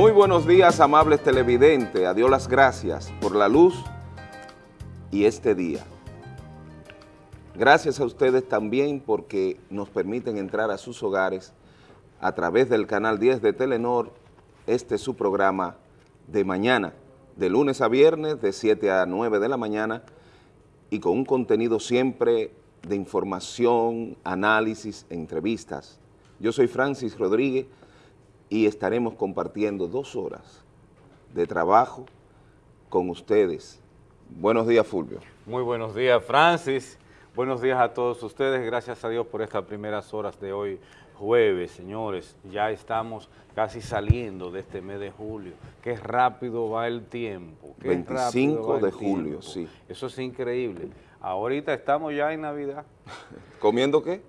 Muy buenos días, amables televidentes. A Dios las gracias por la luz y este día. Gracias a ustedes también porque nos permiten entrar a sus hogares a través del canal 10 de Telenor. Este es su programa de mañana, de lunes a viernes, de 7 a 9 de la mañana y con un contenido siempre de información, análisis, entrevistas. Yo soy Francis Rodríguez y estaremos compartiendo dos horas de trabajo con ustedes. Buenos días, Fulvio. Muy buenos días, Francis. Buenos días a todos ustedes. Gracias a Dios por estas primeras horas de hoy, jueves, señores. Ya estamos casi saliendo de este mes de julio. Qué rápido va el tiempo. Qué 25 de julio, sí. Eso es increíble. Ahorita estamos ya en Navidad. ¿Comiendo qué?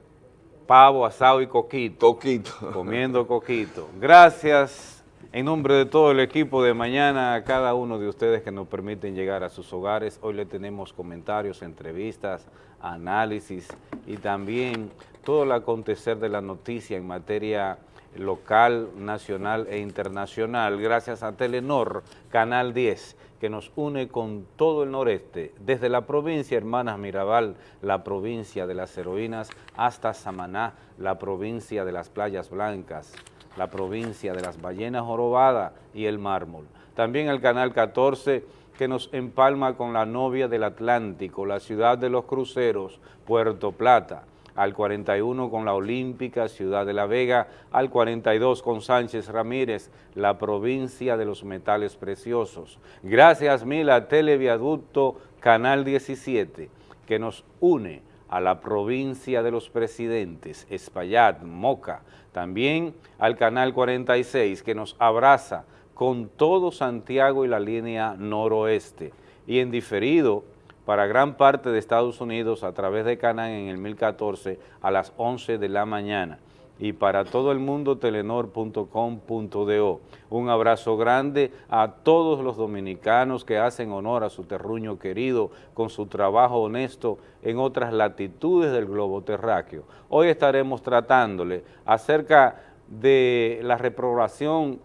Pavo, asado y coquito. Coquito. Comiendo coquito. Gracias en nombre de todo el equipo de mañana a cada uno de ustedes que nos permiten llegar a sus hogares. Hoy le tenemos comentarios, entrevistas, análisis y también todo el acontecer de la noticia en materia local, nacional e internacional, gracias a Telenor, Canal 10, que nos une con todo el noreste, desde la provincia Hermanas Mirabal, la provincia de las heroínas, hasta Samaná, la provincia de las playas blancas, la provincia de las ballenas jorobadas y el mármol. También el Canal 14, que nos empalma con la novia del Atlántico, la ciudad de los cruceros, Puerto Plata, al 41 con la Olímpica, Ciudad de la Vega, al 42 con Sánchez Ramírez, la provincia de los metales preciosos. Gracias mil a Televiaducto Canal 17, que nos une a la provincia de los presidentes, Espaillat, Moca, también al Canal 46, que nos abraza con todo Santiago y la línea noroeste, y en diferido para gran parte de Estados Unidos a través de Canal en el 1014 a las 11 de la mañana y para todo el mundo telenor.com.do. Un abrazo grande a todos los dominicanos que hacen honor a su terruño querido con su trabajo honesto en otras latitudes del globo terráqueo. Hoy estaremos tratándole acerca de la reprobación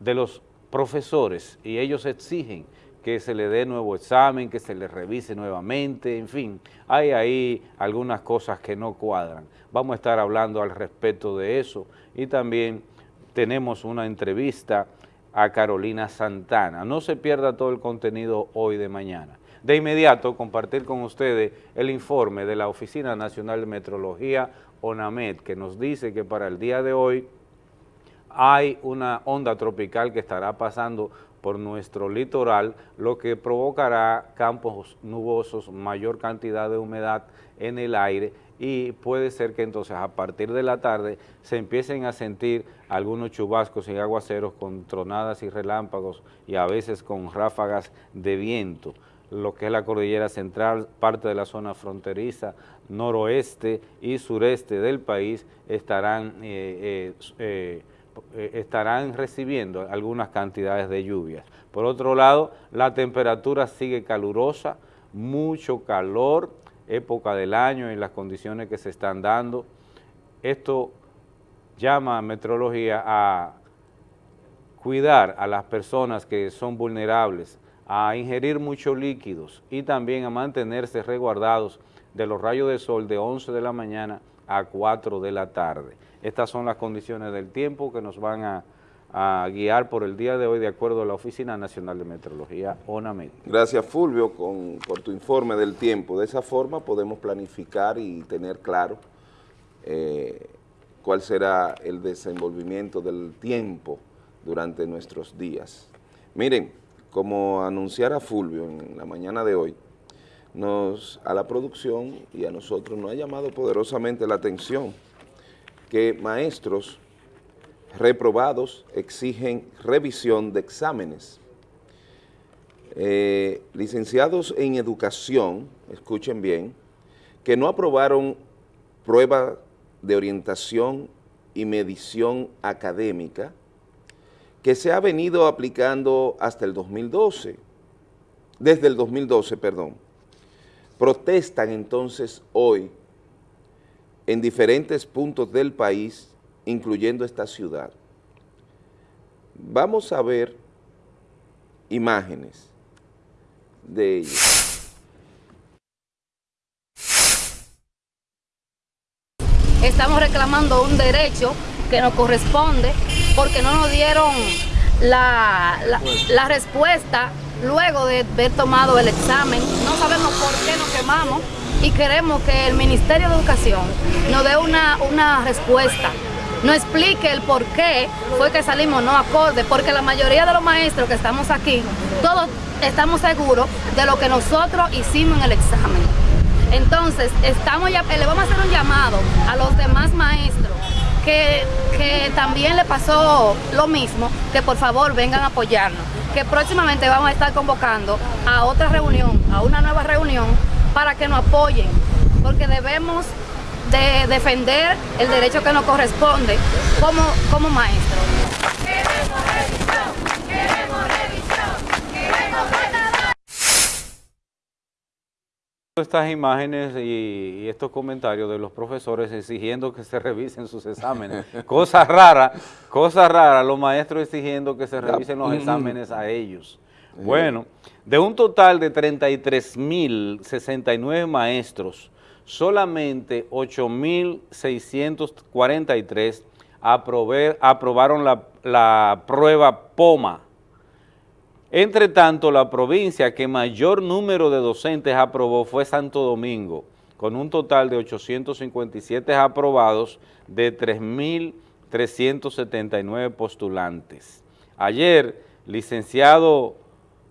de los profesores y ellos exigen que se le dé nuevo examen, que se le revise nuevamente, en fin, hay ahí algunas cosas que no cuadran. Vamos a estar hablando al respecto de eso y también tenemos una entrevista a Carolina Santana. No se pierda todo el contenido hoy de mañana. De inmediato, compartir con ustedes el informe de la Oficina Nacional de Metrología, ONAMED, que nos dice que para el día de hoy hay una onda tropical que estará pasando por nuestro litoral, lo que provocará campos nubosos, mayor cantidad de humedad en el aire y puede ser que entonces a partir de la tarde se empiecen a sentir algunos chubascos y aguaceros con tronadas y relámpagos y a veces con ráfagas de viento. Lo que es la cordillera central, parte de la zona fronteriza, noroeste y sureste del país estarán eh, eh, eh eh, estarán recibiendo algunas cantidades de lluvias. Por otro lado, la temperatura sigue calurosa, mucho calor, época del año y las condiciones que se están dando. Esto llama a meteorología a cuidar a las personas que son vulnerables, a ingerir muchos líquidos y también a mantenerse resguardados de los rayos de sol de 11 de la mañana a 4 de la tarde. Estas son las condiciones del tiempo que nos van a, guiar por el día de hoy de acuerdo a la Oficina Nacional de Meteorología, ONAMED. Gracias Fulvio por tu informe del tiempo. De esa forma podemos planificar y tener claro eh, cuál será el desenvolvimiento del tiempo durante nuestros días. Miren, como anunciara Fulvio en la mañana de hoy, nos, a la producción y a nosotros nos ha llamado poderosamente la atención que maestros reprobados exigen revisión de exámenes. Eh, licenciados en educación, escuchen bien, que no aprobaron prueba de orientación y medición académica que se ha venido aplicando hasta el 2012, desde el 2012, perdón. Protestan entonces hoy en diferentes puntos del país, incluyendo esta ciudad. Vamos a ver imágenes de ellos. Estamos reclamando un derecho que nos corresponde porque no nos dieron la, la, respuesta luego de haber tomado el examen. No sabemos por qué nos quemamos y queremos que el Ministerio de Educación nos dé una, una respuesta, nos explique el por qué fue que salimos no acorde, porque la mayoría de los maestros que estamos aquí, todos estamos seguros de lo que nosotros hicimos en el examen. Entonces, estamos le vamos a hacer un llamado a los demás maestros que, que también le pasó lo mismo, que por favor vengan a apoyarnos, que próximamente vamos a estar convocando a otra reunión, a una nueva reunión, para que nos apoyen, porque debemos de defender el derecho que nos corresponde como, como maestros. Queremos revisión, queremos revisión, queremos estas imágenes y, y, estos comentarios de los profesores exigiendo que se revisen sus exámenes. cosa rara, cosa rara, los maestros exigiendo que se revisen los exámenes a ellos. Bueno, de un total de 33.069 maestros, solamente 8.643 aprobaron la, prueba POMA. Entre tanto, la provincia que mayor número de docentes aprobó fue Santo Domingo, con un total de 857 aprobados de 3.379 postulantes. Ayer, licenciado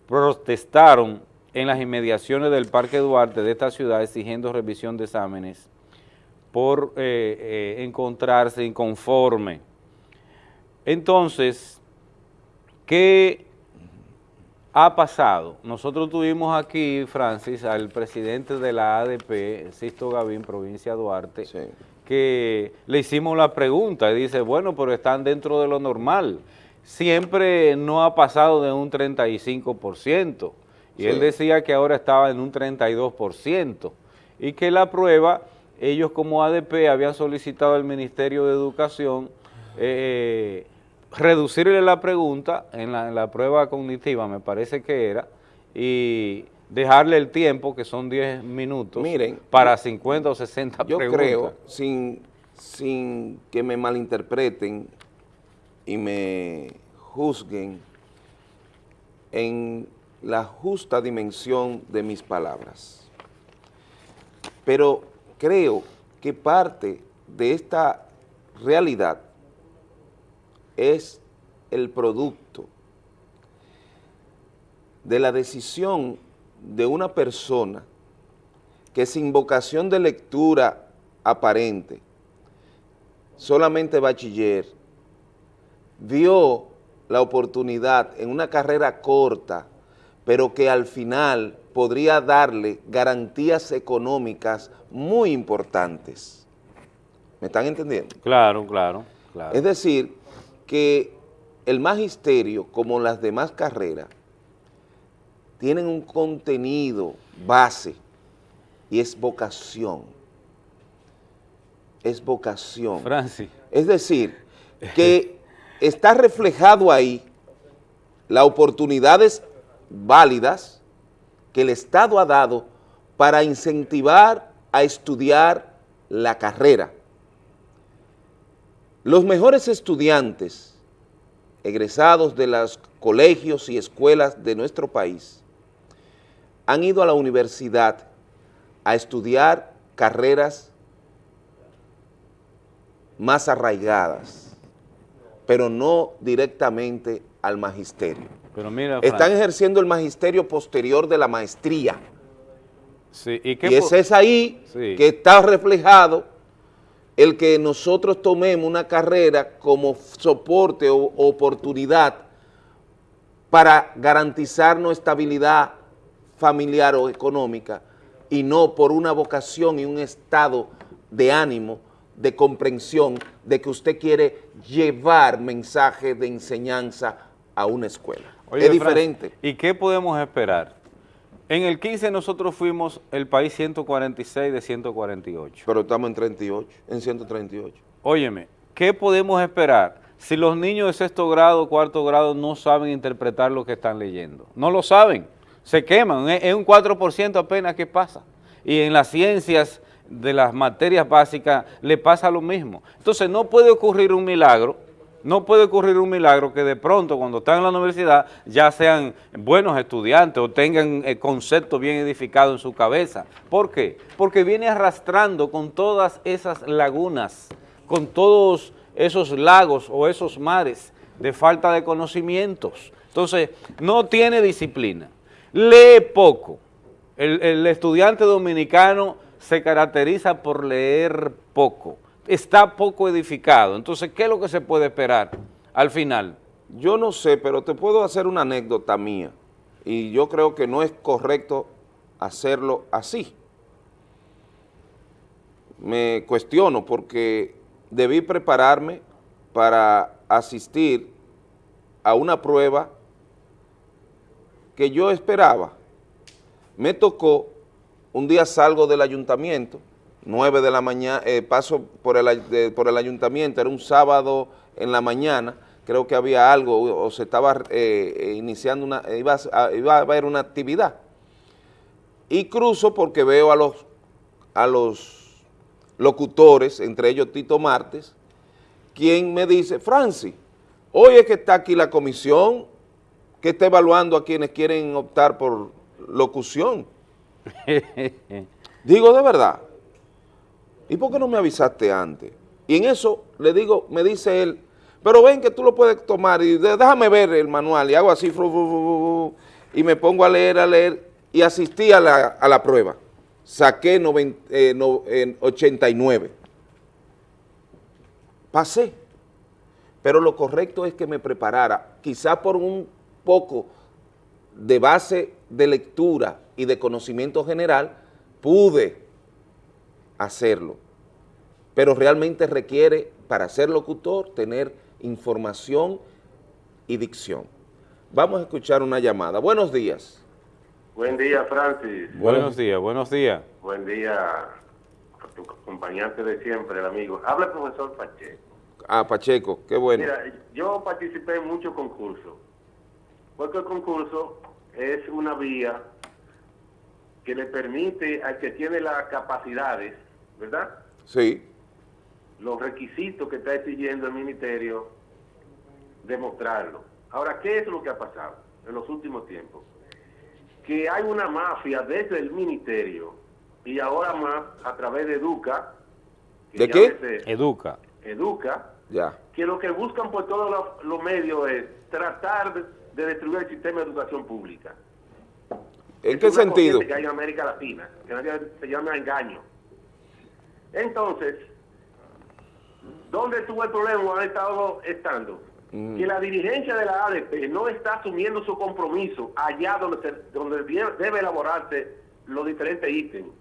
protestaron en las inmediaciones del Parque Duarte de esta ciudad exigiendo revisión de exámenes por eh, eh, encontrarse inconforme. Entonces, ¿qué ha pasado? Nosotros tuvimos aquí, Francis, al presidente de la ADP, Sisto Gavín, provincia de Duarte, que le hicimos la pregunta y dice, bueno, pero están dentro de lo normal. Siempre no ha pasado de un 35%. Y él decía que ahora estaba en un 32% y que la prueba, ellos como ADP habían solicitado al Ministerio de Educación eh, reducirle la pregunta en la, prueba cognitiva, me parece que era, y dejarle el tiempo, que son 10 minutos, Miren, para 50 o 60 yo preguntas. Yo creo, sin, sin que me malinterpreten y me juzguen en la justa dimensión de mis palabras. Pero creo que parte de esta realidad es el producto de la decisión de una persona que sin vocación de lectura aparente, solamente bachiller, vio la oportunidad en una carrera corta pero que al final podría darle garantías económicas muy importantes. ¿Me están entendiendo? Claro, claro, claro. Es decir, que el magisterio, como las demás carreras, tienen un contenido base y es vocación. Es vocación. Francis. Es decir, que está reflejado ahí las oportunidades válidas que el Estado ha dado para incentivar a estudiar la carrera. Los mejores estudiantes egresados de los colegios y escuelas de nuestro país han ido a la universidad a estudiar carreras más arraigadas, pero no directamente al magisterio. Pero mira, Están ejerciendo el magisterio posterior de la maestría. Sí, ¿y, y ese es ahí que está reflejado el que nosotros tomemos una carrera como soporte o oportunidad para garantizarnos estabilidad familiar o económica y no por una vocación y un estado de ánimo, de comprensión, de que usted quiere llevar mensaje de enseñanza a una escuela es diferente. ¿Y qué podemos esperar? En el 15 nosotros fuimos el país 146 de 148. Pero estamos en 38, en 138. Óyeme, ¿qué podemos esperar si los niños de sexto grado, cuarto grado no saben interpretar lo que están leyendo? No lo saben, se queman, es un 4% apenas que pasa. Y en las ciencias de las materias básicas le pasa lo mismo. Entonces no puede ocurrir un milagro, no puede ocurrir un milagro que de pronto cuando están en la universidad ya sean buenos estudiantes o tengan el concepto bien edificado en su cabeza. ¿Por qué? Porque viene arrastrando con todas esas lagunas, con todos esos lagos o esos mares de falta de conocimientos. Entonces, no tiene disciplina, lee poco. El, el estudiante dominicano se caracteriza por leer poco, está poco edificado. Entonces, ¿qué es lo que se puede esperar al final? Yo no sé, pero te puedo hacer una anécdota mía y yo creo que no es correcto hacerlo así. Me cuestiono porque debí prepararme para asistir a una prueba que yo esperaba. Me tocó un día salgo del ayuntamiento, 9 de la mañana, eh, paso por el, ayuntamiento, era un sábado en la mañana, creo que había algo o se estaba eh, eh, iniciando una, iba a, iba a, haber una actividad. Y cruzo porque veo a los, a los locutores, entre ellos Tito Martes, quien me dice, Francis, hoy es que está aquí la comisión que está evaluando a quienes quieren optar por locución. digo, de verdad, ¿y por qué no me avisaste antes? Y en eso le digo, me dice él, pero ven que tú lo puedes tomar y déjame ver el manual y hago así, y me pongo a leer, a leer y asistí a la, a la prueba. Saqué eh, no, en 89. Pasé, pero lo correcto es que me preparara, quizá por un poco de base de lectura y de conocimiento general, pude hacerlo. Pero realmente requiere, para ser locutor, tener información y dicción. Vamos a escuchar una llamada. Buenos días. Buen día, Francis. Buenos días, buenos días. Buen día a tu acompañante de siempre, el amigo. Habla el profesor Pacheco. Ah, Pacheco, qué bueno. Mira, yo participé en muchos concursos, porque el concurso es una vía que le permite al que tiene las capacidades, ¿verdad? Sí. Los requisitos que está exigiendo el ministerio, demostrarlo. Ahora, ¿qué es lo que ha pasado en los últimos tiempos? Que hay una mafia desde el ministerio y ahora más a través de Educa. ¿De qué? Educa. Educa. Ya. Que lo que buscan por todos los, medios es tratar de destruir el sistema de educación pública. ¿En qué sentido? Que hay en América Latina, que se llama engaño. Entonces, ¿dónde estuvo el problema? Ha estado estando. Mm. Que la dirigencia de la ADP no está asumiendo su compromiso allá donde, donde debe elaborarse los diferentes ítems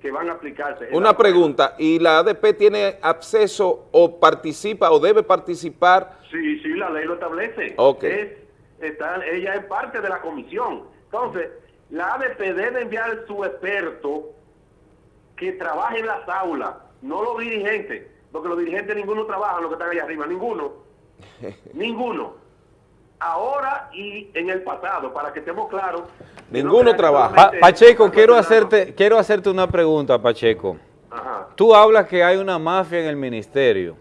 que van a aplicarse. Una pregunta, ¿y la ADP tiene acceso o participa o debe participar? Sí, sí, la ley lo establece. Ok. está, ella es parte de la comisión. Entonces, la ADP debe enviar su experto que trabaje en las aulas, no los dirigentes, porque los dirigentes ninguno trabaja, los que están allá arriba, ninguno. ninguno. Ahora y en el pasado, para que estemos claros. Ninguno trabaja. Pacheco, quiero hacerte, quiero hacerte una pregunta, Pacheco. Ajá. Tú hablas que hay una mafia en el ministerio.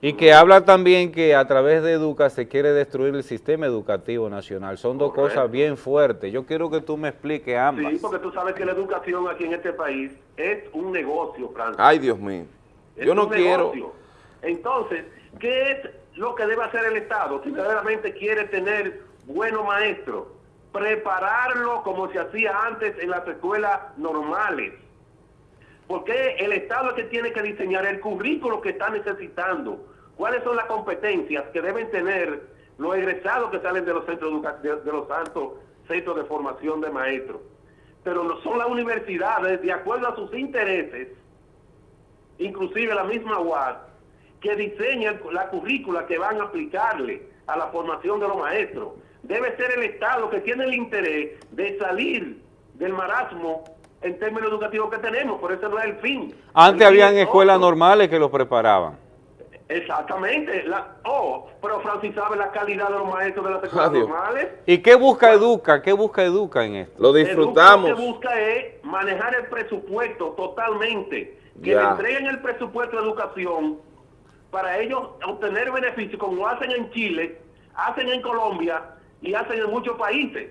Y que habla también que a través de Educa se quiere destruir el sistema educativo nacional. Son dos cosas bien fuertes. Yo quiero que tú me expliques ambas. Sí, porque tú sabes que la educación aquí en este país es un negocio, Francis. Ay, Dios mío. Yo no quiero... Entonces, ¿qué es lo que debe hacer el Estado? Si verdaderamente quiere tener buenos maestros, prepararlo como se hacía antes en las escuelas normales porque el Estado es que tiene que diseñar el currículo que está necesitando, cuáles son las competencias que deben tener los egresados que salen de los centros de, los altos centros de formación de maestros. Pero no son las universidades, de acuerdo a sus intereses, inclusive la misma UAS, que diseñan la currícula que van a aplicarle a la formación de los maestros. Debe ser el Estado que tiene el interés de salir del marasmo en términos educativos que tenemos, por eso no es el fin. Antes habían escuelas normales que los preparaban. Exactamente. La, oh, pero Francis sabe la calidad de los maestros de las escuelas Adiós. normales. ¿Y qué busca Educa? ¿Qué busca Educa en esto? Lo disfrutamos. Lo que busca es manejar el presupuesto totalmente. Que Ya. le entreguen el presupuesto de educación para ellos obtener beneficios como hacen en Chile, hacen en Colombia y hacen en muchos países.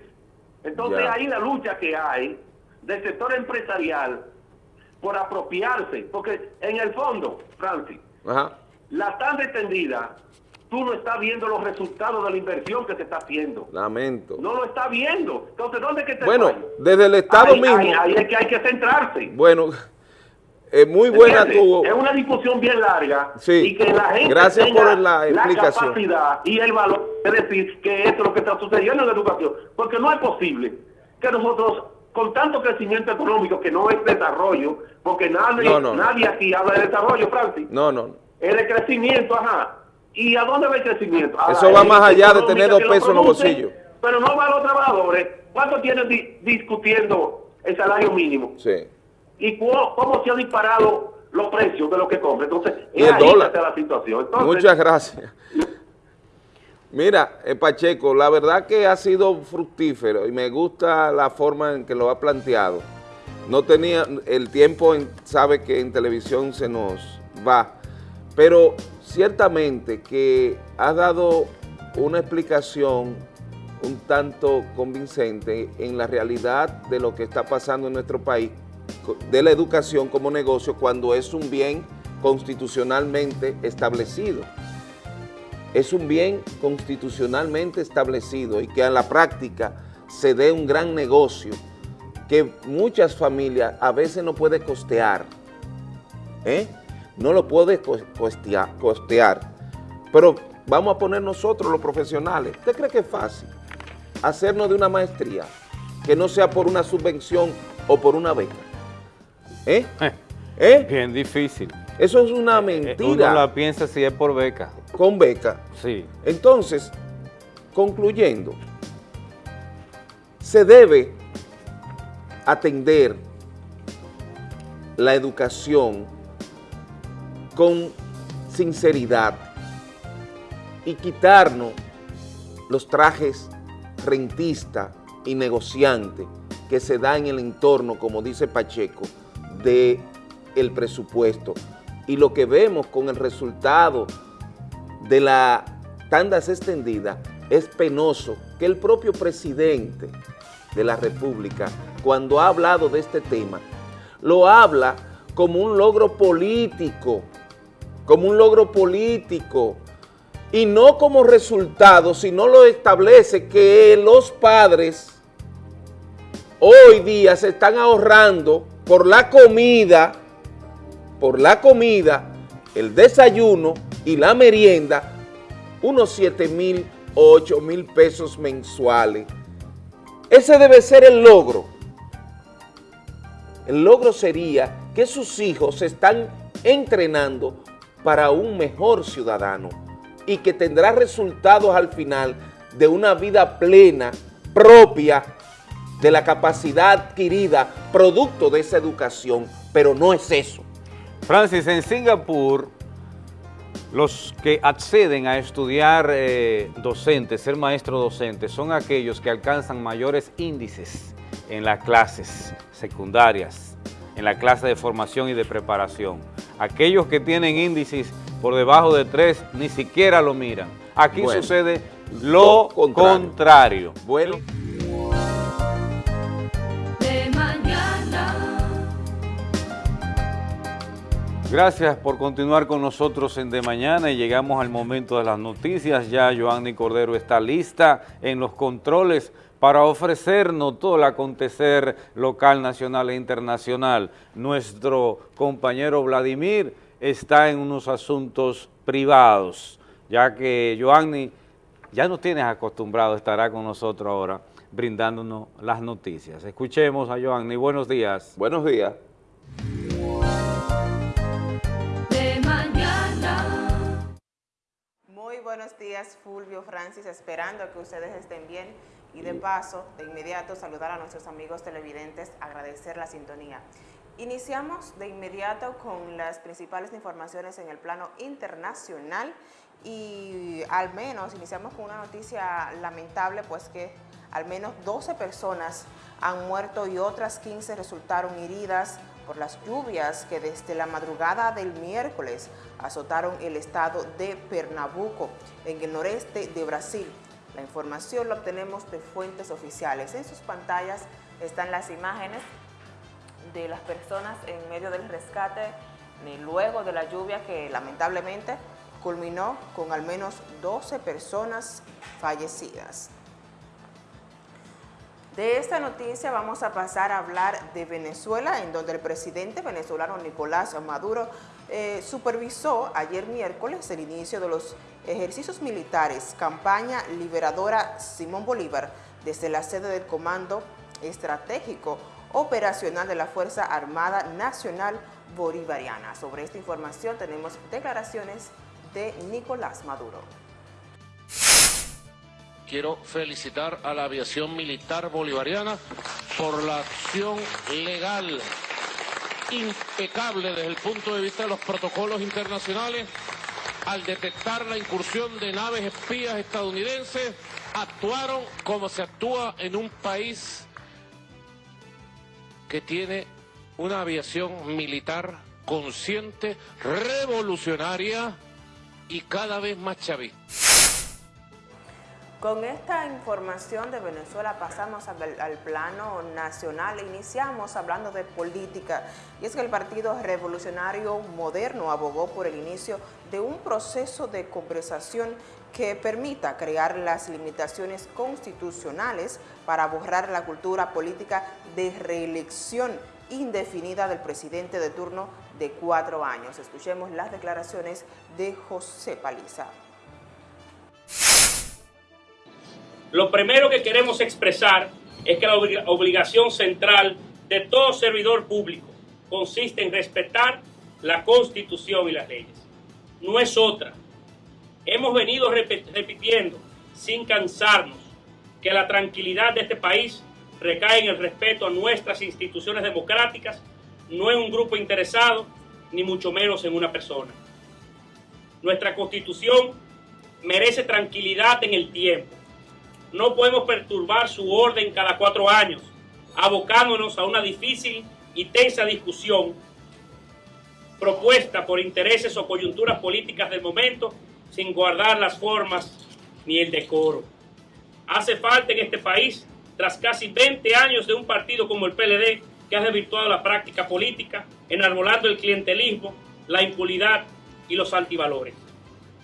Entonces Ya. ahí la lucha que hay del sector empresarial por apropiarse, porque en el fondo, Francis, Ajá. la tan extendida, tú no estás viendo los resultados de la inversión que se está haciendo. Lamento. No lo está viendo. Entonces, ¿dónde es que te Bueno, fallo? desde el Estado ahí, mismo. Ahí, ahí es que hay que centrarse. Bueno, es muy buena tu... Es una discusión bien larga Sí. y que la gente Gracias tenga por la explicación. capacidad y el valor de decir que esto es lo que está sucediendo en la educación. Porque no es posible que nosotros, con tanto crecimiento económico, que no es desarrollo, porque nadie, No, no, no. nadie aquí habla de desarrollo, Francis. No, no. Es de crecimiento, ajá. ¿Y a dónde va el crecimiento? A Eso va más allá de tener dos pesos en los bolsillos. Pero no va a los trabajadores. ¿Cuánto tienen di- discutiendo el salario mínimo? Sí. ¿Y cu- cómo se han disparado los precios de lo que compra? Entonces, es ahí dólar. está la situación. Entonces, Muchas gracias. Mira, eh, Pacheco, la verdad que ha sido fructífero y me gusta la forma en que lo ha planteado. No tenía, el tiempo sabe que en televisión se nos va, pero ciertamente que ha dado una explicación un tanto convincente en la realidad de lo que está pasando en nuestro país, de la educación como negocio, cuando es un bien constitucionalmente establecido. Es un bien constitucionalmente establecido y que a la práctica se dé un gran negocio que muchas familias a veces no puede costear. ¿eh? No lo puede cos- costea- costear. Pero vamos a poner nosotros los profesionales. ¿Usted cree que es fácil hacernos de una maestría que no sea por una subvención o por una beca? ¿Eh? ¿Eh? Bien difícil. Eso es una Eh, Uno mentira la piensa si es por beca. Con beca. Sí. Entonces, concluyendo, se debe atender la educación con sinceridad y quitarnos los trajes rentista y negociante que se da en el entorno, como dice Pacheco, de el presupuesto. Y lo que vemos con el resultado de la tandas extendida es penoso que el propio presidente de la República, cuando ha hablado de este tema, lo habla como un logro político, como un logro político, y no como resultado, sino lo establece que los padres hoy día se están ahorrando por la comida, por la comida, el desayuno y la merienda, unos 7 mil o 8 mil pesos mensuales. Ese debe ser el logro. El logro sería que sus hijos se están entrenando para un mejor ciudadano y que tendrá resultados al final de una vida plena, propia, de la capacidad adquirida, producto de esa educación, pero no es eso. Francis, en Singapur, los que acceden a estudiar eh, docente, ser maestro docente, son aquellos que alcanzan mayores índices en las clases secundarias, en la clase de formación y de preparación. Aquellos que tienen índices por debajo de tres ni siquiera lo miran. Aquí Bueno, sucede lo lo contrario. contrario. Bueno. Gracias por continuar con nosotros en De Mañana y llegamos al momento de las noticias. Ya Joanny Cordero está lista en los controles para ofrecernos todo el acontecer local, nacional e internacional. Nuestro compañero Vladimir está en unos asuntos privados, ya que Joanny ya nos tienes acostumbrado, estará con nosotros ahora brindándonos las noticias. Escuchemos a Joanny. Buenos días. Buenos días. Buenos días, Fulvio, Francis, esperando que ustedes estén bien y de paso, de inmediato, saludar a nuestros amigos televidentes, agradecer la sintonía. Iniciamos de inmediato con las principales informaciones en el plano internacional y al menos iniciamos con una noticia lamentable, pues que al menos 12 personas han muerto y otras 15 resultaron heridas por las lluvias que desde la madrugada del miércoles azotaron el estado de Pernambuco, en el noreste de Brasil. La información la obtenemos de fuentes oficiales. En sus pantallas están las imágenes de las personas en medio del rescate luego de la lluvia que lamentablemente culminó con al menos 12 personas fallecidas. De esta noticia vamos a pasar a hablar de Venezuela, en donde el presidente venezolano Nicolás Maduro eh, supervisó ayer miércoles el inicio de los ejercicios militares Campaña Liberadora Simón Bolívar desde la sede del Comando Estratégico Operacional de la Fuerza Armada Nacional Bolivariana. Sobre esta información tenemos declaraciones de Nicolás Maduro. Quiero felicitar a la aviación militar bolivariana por la acción legal impecable desde el punto de vista de los protocolos internacionales al detectar la incursión de naves espías estadounidenses, actuaron como se actúa en un país que tiene una aviación militar consciente, revolucionaria y cada vez más chavista. Con esta información de Venezuela pasamos al, plano nacional, iniciamos hablando de política y es que el Partido Revolucionario Moderno abogó por el inicio de un proceso de conversación que permita crear las limitaciones constitucionales para borrar la cultura política de reelección indefinida del presidente de turno de cuatro años. Escuchemos las declaraciones de José Paliza. Lo primero que queremos expresar es que la obligación central de todo servidor público consiste en respetar la Constitución y las leyes. No es otra. Hemos venido repitiendo sin cansarnos que la tranquilidad de este país recae en el respeto a nuestras instituciones democráticas, no en un grupo interesado, ni mucho menos en una persona. Nuestra constitución merece tranquilidad en el tiempo. No podemos perturbar su orden cada cuatro años, abocándonos a una difícil y tensa discusión propuesta por intereses o coyunturas políticas del momento sin guardar las formas ni el decoro. Hace falta en este país, tras casi 20 años de un partido como el PLD, que ha desvirtuado la práctica política, enarbolando el clientelismo, la impunidad y los antivalores.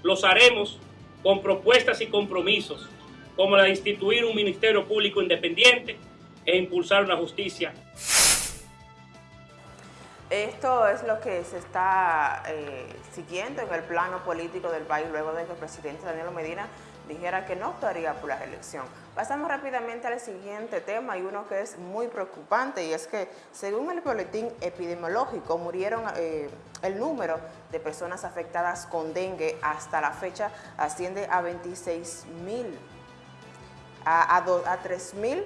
Los haremos con propuestas y compromisos, como la de instituir un Ministerio Público independiente e impulsar una justicia esto es lo que se está eh, siguiendo en el plano político del país luego de que el presidente Daniel Medina dijera que no optaría por la reelección. Pasamos rápidamente al siguiente tema y uno que es muy preocupante y es que según el boletín epidemiológico murieron eh, el número de personas afectadas con dengue hasta la fecha asciende a 26 mil, a, a, a 3 mil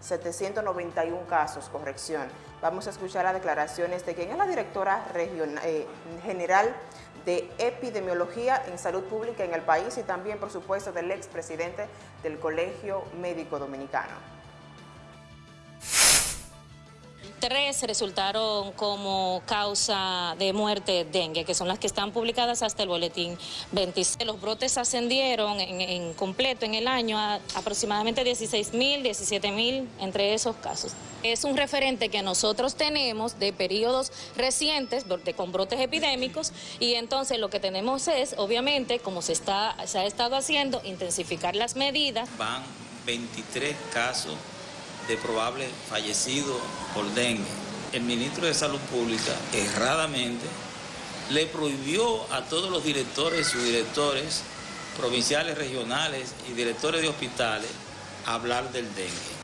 791 casos, corrección. Vamos a escuchar las declaraciones de quien es la directora regional, eh, general de epidemiología en salud pública en el país y también, por supuesto, del expresidente del Colegio Médico Dominicano tres resultaron como causa de muerte dengue, que son las que están publicadas hasta el boletín 26. Los brotes ascendieron en, completo en el año a aproximadamente 16 mil, 17 mil entre esos casos. Es un referente que nosotros tenemos de periodos recientes de, con brotes epidémicos y entonces lo que tenemos es, obviamente, como se, está, se ha estado haciendo, intensificar las medidas. Van 23 casos de probable fallecido por dengue. El ministro de Salud Pública erradamente le prohibió a todos los directores, subdirectores provinciales, regionales y directores de hospitales hablar del dengue.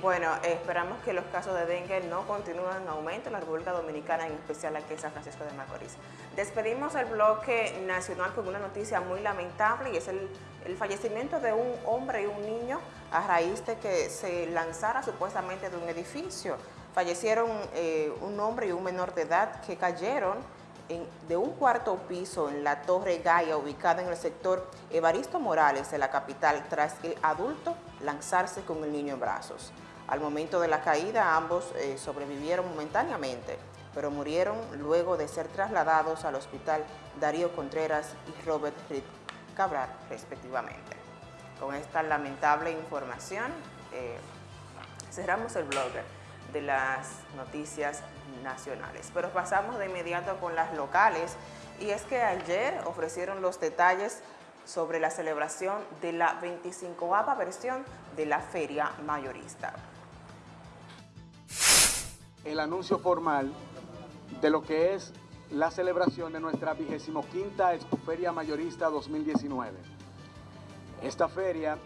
Bueno, esperamos que los casos de dengue no continúen en aumento en la República Dominicana, en especial aquí en San Francisco de Macorís. Despedimos el bloque nacional con una noticia muy lamentable y es el, el fallecimiento de un hombre y un niño a raíz de que se lanzara supuestamente de un edificio. fallecieron eh, un hombre y un menor de edad que cayeron de un cuarto piso en la Torre Gaia, ubicada en el sector Evaristo Morales de la capital, tras el adulto lanzarse con el niño en brazos. Al momento de la caída, ambos eh, sobrevivieron momentáneamente, pero murieron luego de ser trasladados al hospital Darío Contreras y Robert Reed Cabral, respectivamente. Con esta lamentable información, eh, cerramos el blogger de las noticias nacionales. Pero pasamos de inmediato con las locales y es que ayer ofrecieron los detalles sobre la celebración de la 25 versión de la Feria Mayorista. El anuncio formal de lo que es la celebración de nuestra 25 Feria Mayorista 2019. Esta feria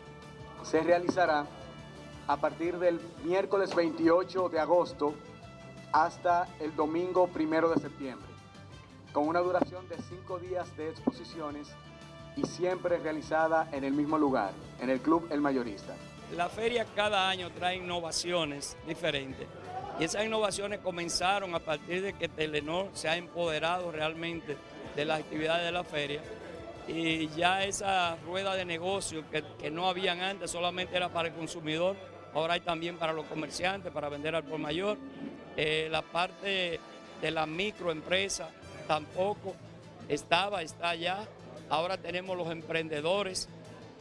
se realizará a partir del miércoles 28 de agosto hasta el domingo 1 de septiembre, con una duración de cinco días de exposiciones y siempre realizada en el mismo lugar, en el Club El Mayorista. La feria cada año trae innovaciones diferentes y esas innovaciones comenzaron a partir de que Telenor se ha empoderado realmente de las actividades de la feria y ya esa rueda de negocio que, que no habían antes solamente era para el consumidor, ahora hay también para los comerciantes, para vender al por mayor. Eh, la parte de la microempresa tampoco estaba, está allá. Ahora tenemos los emprendedores.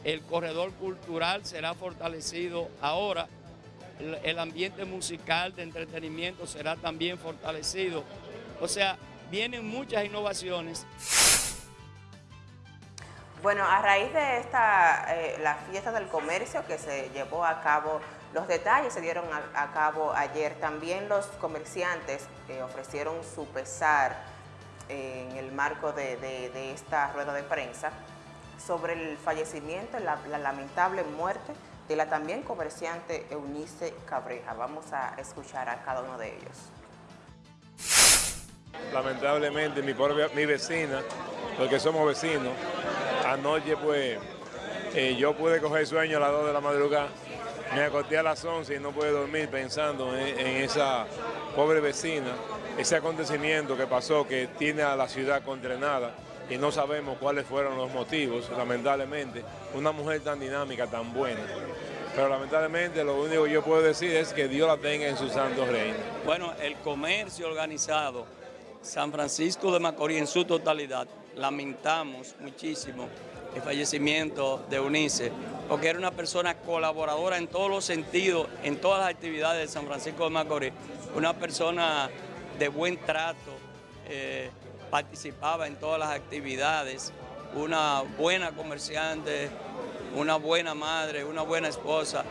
El corredor cultural será fortalecido ahora. El ambiente musical de entretenimiento será también fortalecido. O sea, vienen muchas innovaciones. Bueno, a raíz de esta, eh, la fiesta del comercio que se llevó a cabo, los detalles se dieron a, cabo ayer. También los comerciantes eh, ofrecieron su pesar en el marco de, esta rueda de prensa sobre el fallecimiento, la lamentable muerte de la también comerciante Eunice Cabreja. Vamos a escuchar a cada uno de ellos. Lamentablemente mi, mi vecina, porque somos vecinos, Anoche pues eh, yo pude coger sueño a las 2 de la madrugada, me acosté a las 11 y no pude dormir pensando en, esa pobre vecina, ese acontecimiento que pasó que tiene a la ciudad condenada y no sabemos cuáles fueron los motivos, lamentablemente, una mujer tan dinámica, tan buena. Pero lamentablemente lo único que yo puedo decir es que Dios la tenga en su santo reino. Bueno, el comercio organizado, San Francisco de Macorís en su totalidad, lamentamos muchísimo el fallecimiento de Eunice, porque era una persona colaboradora en todos los sentidos, en todas las actividades de San Francisco de Macorís, una persona de buen trato, eh, participaba en todas las actividades, una buena comerciante, una buena madre, una buena esposa,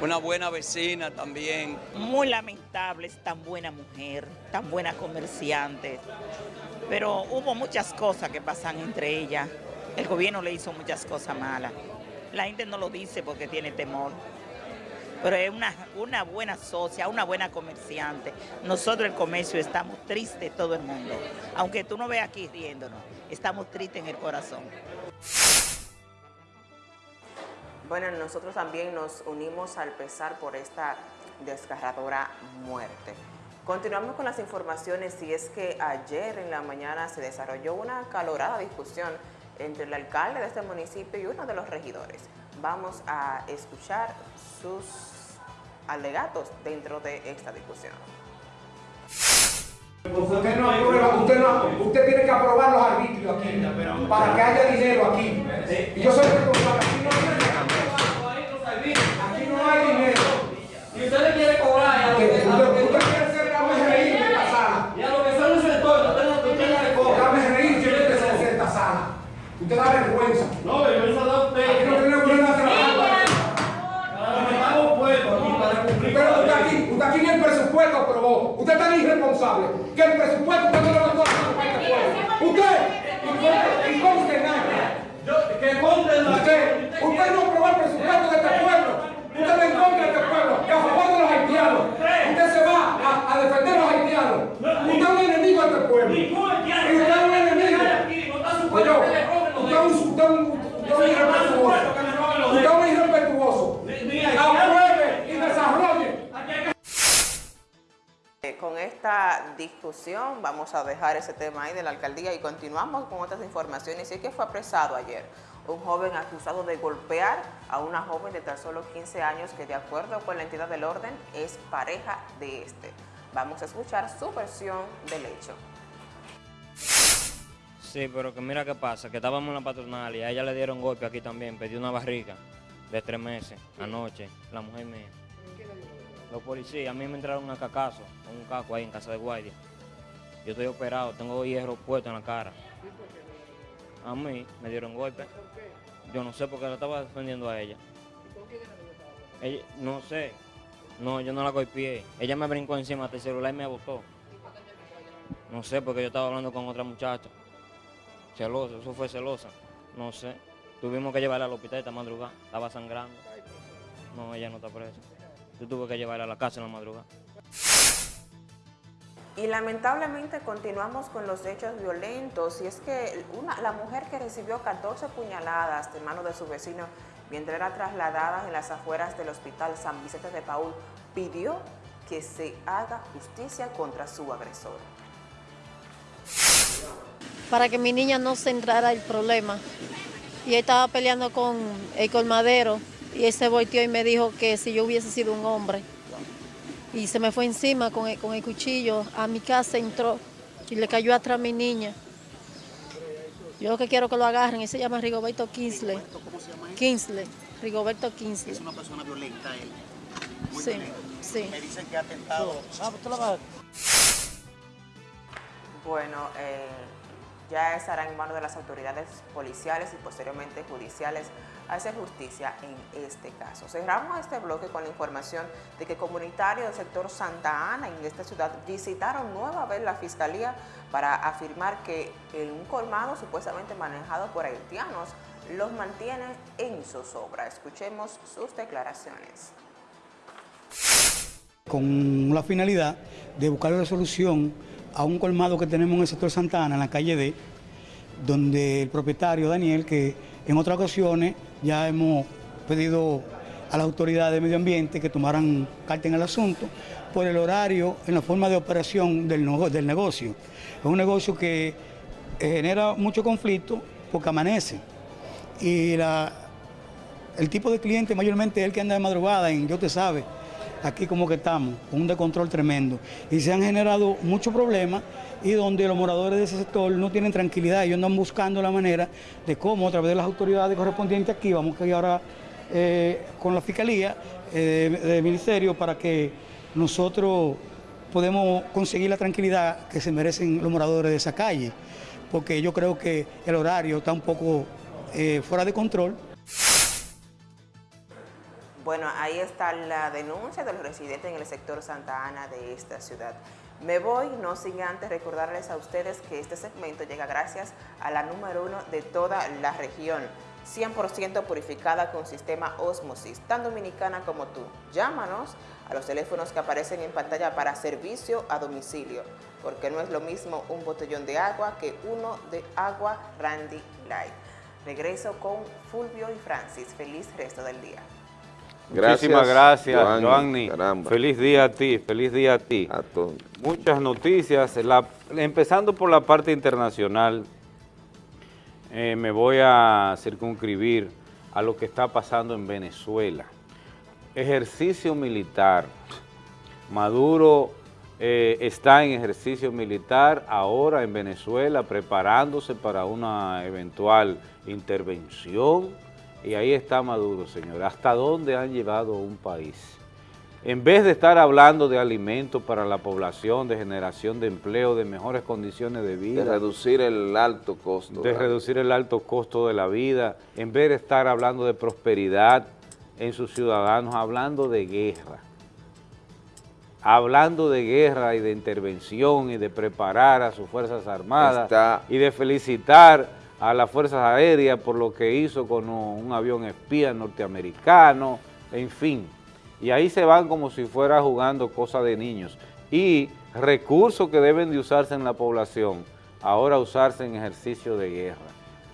una buena vecina también. Muy lamentable, es tan buena mujer, tan buena comerciante pero hubo muchas cosas que pasan entre ellas. El gobierno le hizo muchas cosas malas. La gente no lo dice porque tiene temor. Pero es una, una buena socia, una buena comerciante. Nosotros el comercio estamos tristes todo el mundo. Aunque tú no veas aquí riéndonos, estamos tristes en el corazón. Bueno, nosotros también nos unimos al pesar por esta desgarradora muerte. Continuamos con las informaciones y es que ayer en la mañana se desarrolló una calorada discusión entre el alcalde de este municipio y uno de los regidores. Vamos a escuchar sus alegatos dentro de esta discusión. Usted, no usted, no, usted tiene que aprobar los arbitrios aquí para que haya dinero aquí. Y yo soy responsable. Aquí no hay dinero. Y usted le quiere cobrar. Usted da vergüenza. No, vergüenza da usted. Aquí no tiene problema de trabajar. Estamos puestos aquí para cumplir. Pero usted aquí, usted aquí ni el presupuesto aprobó. Usted es tan que el presupuesto usted no a este pueblo. Usted, nada. Que Usted, usted no aprobó el presupuesto de este pueblo. Usted está en contra de este pueblo, que a favor de los haitianos. Usted se va a, a defender a los haitianos. Usted es un enemigo de este pueblo. Y usted es un enemigo. Oye, usted es un, usted un, usted irrespetuoso. Usted discusión, vamos a dejar ese tema ahí de la alcaldía y continuamos con otras informaciones. Y es que fue apresado ayer un joven acusado de golpear a una joven de tan solo 15 años que de acuerdo con la entidad del orden es pareja de este. Vamos a escuchar su versión del hecho. Sí, pero que mira qué pasa, que estábamos en la patronal y a ella le dieron golpe aquí también, pidió una barriga de tres meses anoche, la mujer mía. Los policías, a mí me entraron a cacazo, un caco ahí en casa de guardia. Yo estoy operado, tengo hierro puesto en la cara. A mí me dieron golpe. Yo no sé por qué la estaba defendiendo a ella. ella no sé. No, yo no la golpeé. Ella me brincó encima del celular y me botó. No sé, porque yo estaba hablando con otra muchacha. Celosa, eso fue celosa. No sé. Tuvimos que llevarla al hospital esta madrugada. Estaba sangrando. No, ella no está presa. Yo tuve que llevarla a la casa en la madrugada. Y lamentablemente continuamos con los hechos violentos y es que una, la mujer que recibió 14 puñaladas de mano de su vecino mientras era trasladada en las afueras del hospital San Vicente de Paul pidió que se haga justicia contra su agresor. Para que mi niña no se entrara el problema. Y él estaba peleando con el colmadero y él se volteó y me dijo que si yo hubiese sido un hombre y se me fue encima con el, con el cuchillo. A mi casa entró y le cayó atrás a mi niña. Yo lo que quiero que lo agarren, él se llama Rigoberto Kinsley. ¿Cómo se llama él? Kinsley, Rigoberto Kinsley. Es una persona violenta él. Muy Sí, violenta. sí. Me dicen que ha atentado. Bueno, eh, ya estará en manos de las autoridades policiales y posteriormente judiciales hacer justicia en este caso. Cerramos este bloque con la información de que comunitarios del sector Santa Ana en esta ciudad visitaron nueva vez la fiscalía para afirmar que en un colmado supuestamente manejado por haitianos los mantiene en zozobra. Escuchemos sus declaraciones. con la finalidad de buscar la solución a un colmado que tenemos en el sector Santa Ana, en la calle D, donde el propietario Daniel, que en otras ocasiones ya hemos pedido a las autoridades de medio ambiente que tomaran carta en el asunto por el horario en la forma de operación del, nego- del negocio. Es un negocio que eh, genera mucho conflicto porque amanece. Y la, el tipo de cliente mayormente es el que anda de madrugada en, yo te sabe, aquí como que estamos, con un descontrol tremendo. Y se han generado muchos problemas y donde los moradores de ese sector no tienen tranquilidad, ellos andan buscando la manera de cómo a través de las autoridades correspondientes aquí, vamos que ir ahora eh, con la fiscalía eh, del ministerio para que nosotros podemos conseguir la tranquilidad que se merecen los moradores de esa calle, porque yo creo que el horario está un poco eh, fuera de control. Bueno, ahí está la denuncia de los residentes en el sector Santa Ana de esta ciudad. Me voy, no sin antes recordarles a ustedes que este segmento llega gracias a la número uno de toda la región, 100% purificada con sistema Osmosis, tan dominicana como tú. Llámanos a los teléfonos que aparecen en pantalla para servicio a domicilio, porque no es lo mismo un botellón de agua que uno de agua Randy Light. Regreso con Fulvio y Francis. Feliz resto del día. Muchísimas gracias, Joanny. Feliz día a ti, feliz día a ti. Muchas noticias, la- empezando por la parte internacional, eh, me voy a circunscribir a lo que está pasando en Venezuela. Ejercicio militar. Maduro eh, está en ejercicio militar ahora en Venezuela preparándose para una eventual intervención y ahí está Maduro, señor. ¿Hasta dónde han llevado un país? En vez de estar hablando de alimentos para la población, de generación de empleo, de mejores condiciones de vida. De reducir el alto costo. De reducir el alto costo de la vida, en vez de estar hablando de prosperidad en sus ciudadanos, hablando de guerra. Hablando de guerra y de intervención y de preparar a sus Fuerzas Armadas Está- y de felicitar a las Fuerzas Aéreas por lo que hizo con un avión espía norteamericano, en fin. Y ahí se van como si fuera jugando cosas de niños. Y recursos que deben de usarse en la población, ahora usarse en ejercicio de guerra.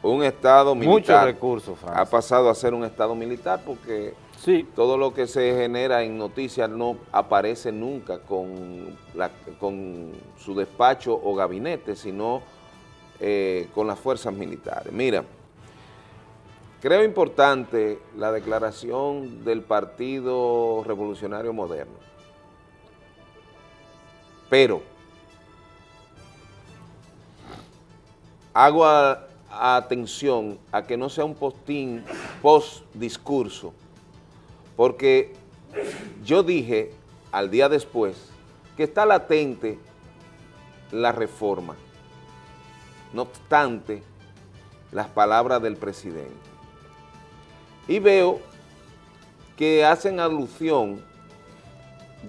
Un estado militar. Muchos recursos, Francis. Ha pasado a ser un estado militar porque Sí. Todo lo que se genera en noticias no aparece nunca con, la- con su despacho o gabinete, sino eh, con las fuerzas militares. Mira, creo importante la declaración del Partido Revolucionario Moderno, pero hago atención a que no sea un postín post-discurso, porque yo dije al día después que está latente la reforma, no obstante las palabras del presidente. Y veo que hacen alusión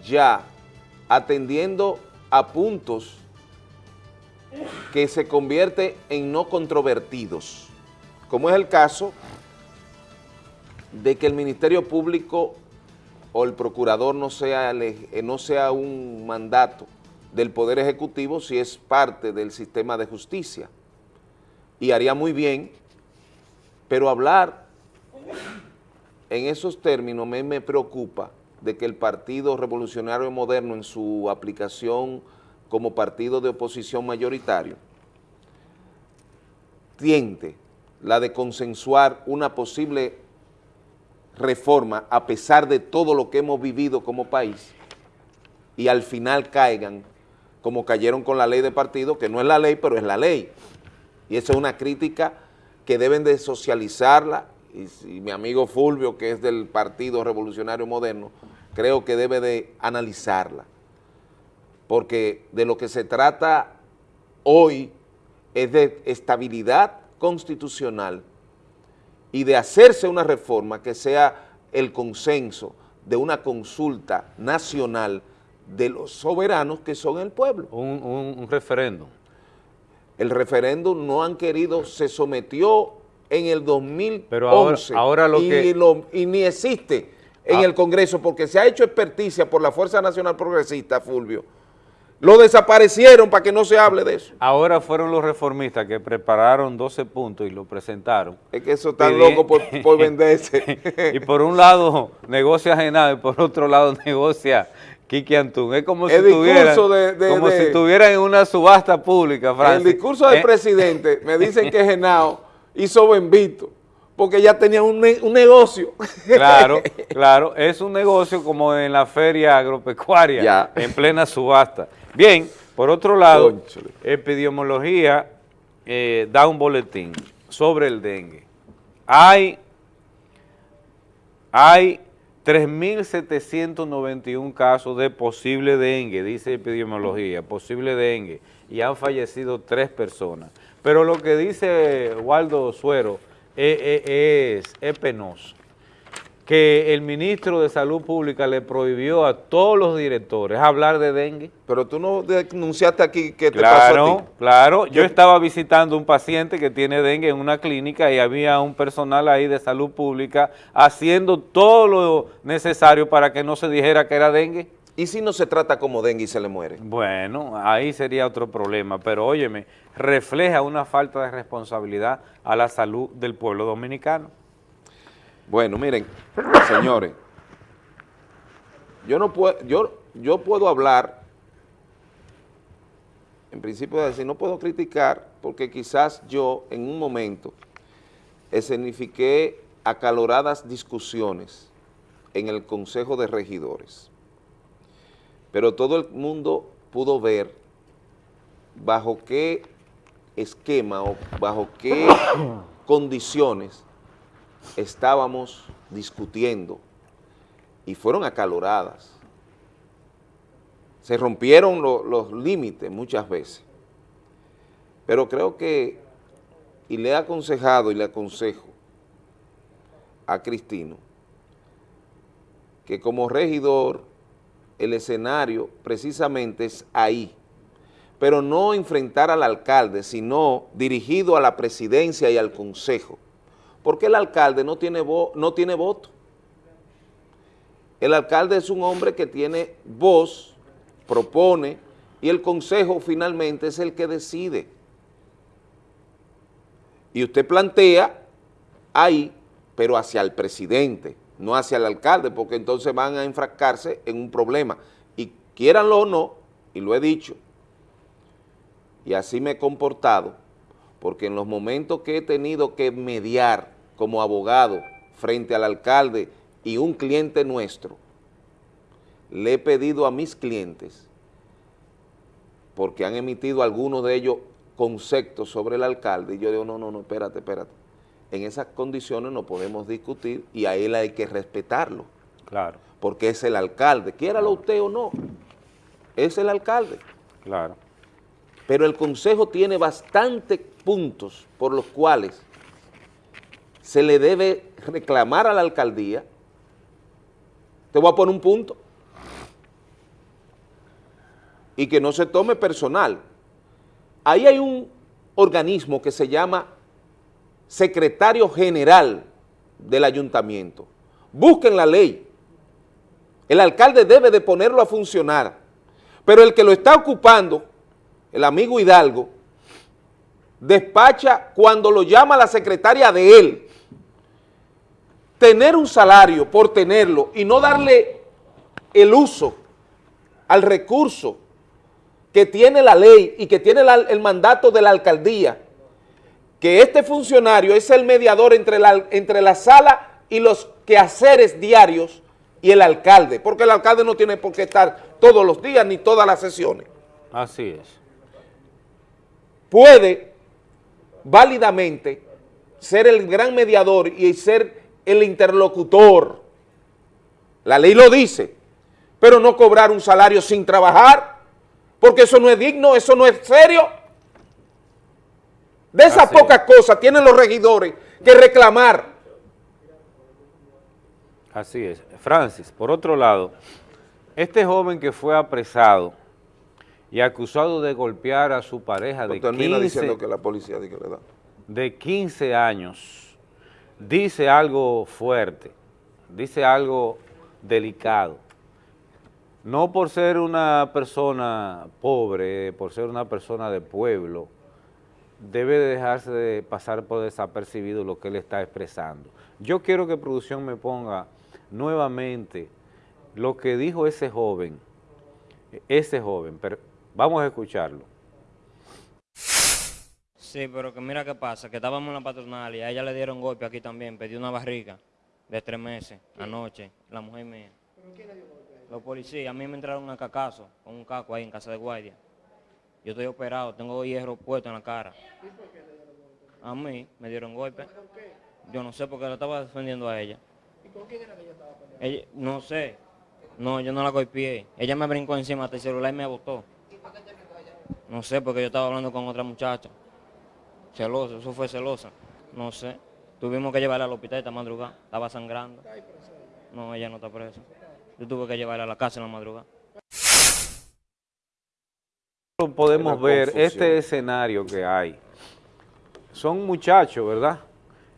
ya atendiendo a puntos que se convierte en no controvertidos, como es el caso de que el Ministerio Público o el procurador no sea, no sea un mandato del Poder Ejecutivo si es parte del sistema de justicia. Y haría muy bien, pero hablar en esos términos me, me preocupa de que el Partido Revolucionario Moderno en su aplicación como partido de oposición mayoritario tiente la de consensuar una posible reforma a pesar de todo lo que hemos vivido como país y al final caigan como cayeron con la ley de partido, que no es la ley, pero es la ley. Y esa es una crítica que deben de socializarla y, si mi amigo Fulvio, que es del Partido Revolucionario Moderno, creo que debe de analizarla. Porque de lo que se trata hoy es de estabilidad constitucional y de hacerse una reforma que sea el consenso de una consulta nacional de los soberanos que son el pueblo. Un, un- un referéndum. El referéndum no han querido, se sometió en el 2011 Pero ahora- ahora lo y, que- lo- y ni existe en Ah. el Congreso porque se ha hecho experticia por la Fuerza Nacional Progresista, Fulvio. Lo desaparecieron para que no se hable de eso. Ahora fueron los reformistas que prepararon 12 puntos y lo presentaron. Es que eso está loco por, por venderse. y por un lado negocia Genado y por otro lado negocia Kiki Antún. Es como si El de- de- como de- si estuvieran en una subasta pública, Francis. El discurso del Eh, presidente, me dicen que Genao hizo Benvito, porque ya tenía un, ne- un negocio. Claro, claro, es un negocio como en la feria agropecuaria, Ya. en plena subasta. Bien, por otro lado, epidemiología eh, da un boletín sobre el dengue. Hay, hay 3.791 casos de posible dengue, dice epidemiología, posible dengue, y han fallecido tres personas. Pero lo que dice Waldo Suero eh, eh, es, es penoso, que el ministro de Salud Pública le prohibió a todos los directores hablar de dengue. Pero tú no denunciaste aquí que te pasó a Claro, ti. claro. Yo- estaba visitando un paciente que tiene dengue en una clínica y había un personal ahí de salud pública haciendo todo lo necesario para que no se dijera que era dengue. ¿Y si no se trata como dengue y se le muere? Bueno, ahí sería otro problema, pero óyeme, refleja una falta de responsabilidad a la salud del pueblo dominicano. Bueno, miren, señores, yo no puedo, yo, yo puedo hablar, en principio de decir, no puedo criticar, porque quizás yo en un momento escenifiqué acaloradas discusiones en el Consejo de Regidores, pero todo el mundo pudo ver bajo qué esquema o bajo qué condiciones estábamos discutiendo y fueron acaloradas. Se rompieron lo- los límites muchas veces. Pero creo que, y le he aconsejado y le aconsejo a Cristino, que como regidor el escenario precisamente es ahí, pero no enfrentar al alcalde, sino dirigido a la presidencia y al consejo porque el alcalde no tiene, no tiene voto. El alcalde es un hombre que tiene voz, propone, y el consejo finalmente es el que decide. Y usted plantea ahí, pero hacia el presidente, no hacia el alcalde, porque entonces van a enfrascarse en un problema. Y quieranlo o no, y lo he dicho, y así me he comportado, porque en los momentos que he tenido que mediar como abogado frente al alcalde y un cliente nuestro, le he pedido a mis clientes, porque han emitido algunos de ellos conceptos sobre el alcalde, y yo digo, no, no, no, espérate, espérate. En esas condiciones no podemos discutir y a él hay que respetarlo. Claro. Porque es el alcalde, quiéralo usted o no, es el alcalde. Claro. Pero el Consejo tiene bastantes puntos por los cuales se le debe reclamar a la alcaldía. Te voy a poner un punto. Y que no se tome personal. Ahí hay un organismo que se llama Secretario General del Ayuntamiento. Busquen la ley. El alcalde debe de ponerlo a funcionar. Pero el que lo está ocupando, el amigo Hidalgo, despacha cuando lo llama la secretaria de él. Tener un salario por tenerlo y no darle el uso al recurso que tiene la ley y que tiene la, el mandato de la alcaldía, que este funcionario es el mediador entre la, entre la sala y los quehaceres diarios y el alcalde, porque el alcalde no tiene por qué estar todos los días ni todas las sesiones. Así es. Puede válidamente ser el gran mediador y ser el interlocutor. La ley lo dice, pero no cobrar un salario sin trabajar, porque eso no es digno, eso no es serio. De esas Así pocas cosas tienen los regidores que reclamar. Así es. Francis, por otro lado, este joven que fue apresado y acusado de golpear a su pareja de No termina 15, diciendo que la policía de 15 años, dice algo fuerte, dice algo delicado. No por ser una persona pobre, por ser una persona de pueblo, debe de dejarse de pasar por desapercibido lo que él está expresando. Yo quiero que producción me ponga nuevamente lo que dijo ese joven, ese joven, pero vamos a escucharlo. Sí, pero que mira qué pasa, que estábamos en la patronal y a ella le dieron golpe aquí también, pidió una barriga de tres meses anoche, la mujer mía. Los policías, a mí me entraron a cacazo con un caco ahí en casa de guardia. Yo estoy operado, tengo hierro puesto en la cara. A mí me dieron golpe. Yo no sé porque la estaba defendiendo a ella. ¿Y con quién era que ella estaba peleando? Ella- no sé. No, yo no la golpeé. Ella me brincó encima hasta el celular y me botó. No sé, porque yo estaba hablando con otra muchacha. Celosa, eso fue celosa. No sé. Tuvimos que llevarla al hospital esta madrugada. Estaba sangrando. No, ella no está presa. Yo tuve que llevarla a la casa en la madrugada. podemos ver confusión. este escenario que hay. Son muchachos, ¿verdad?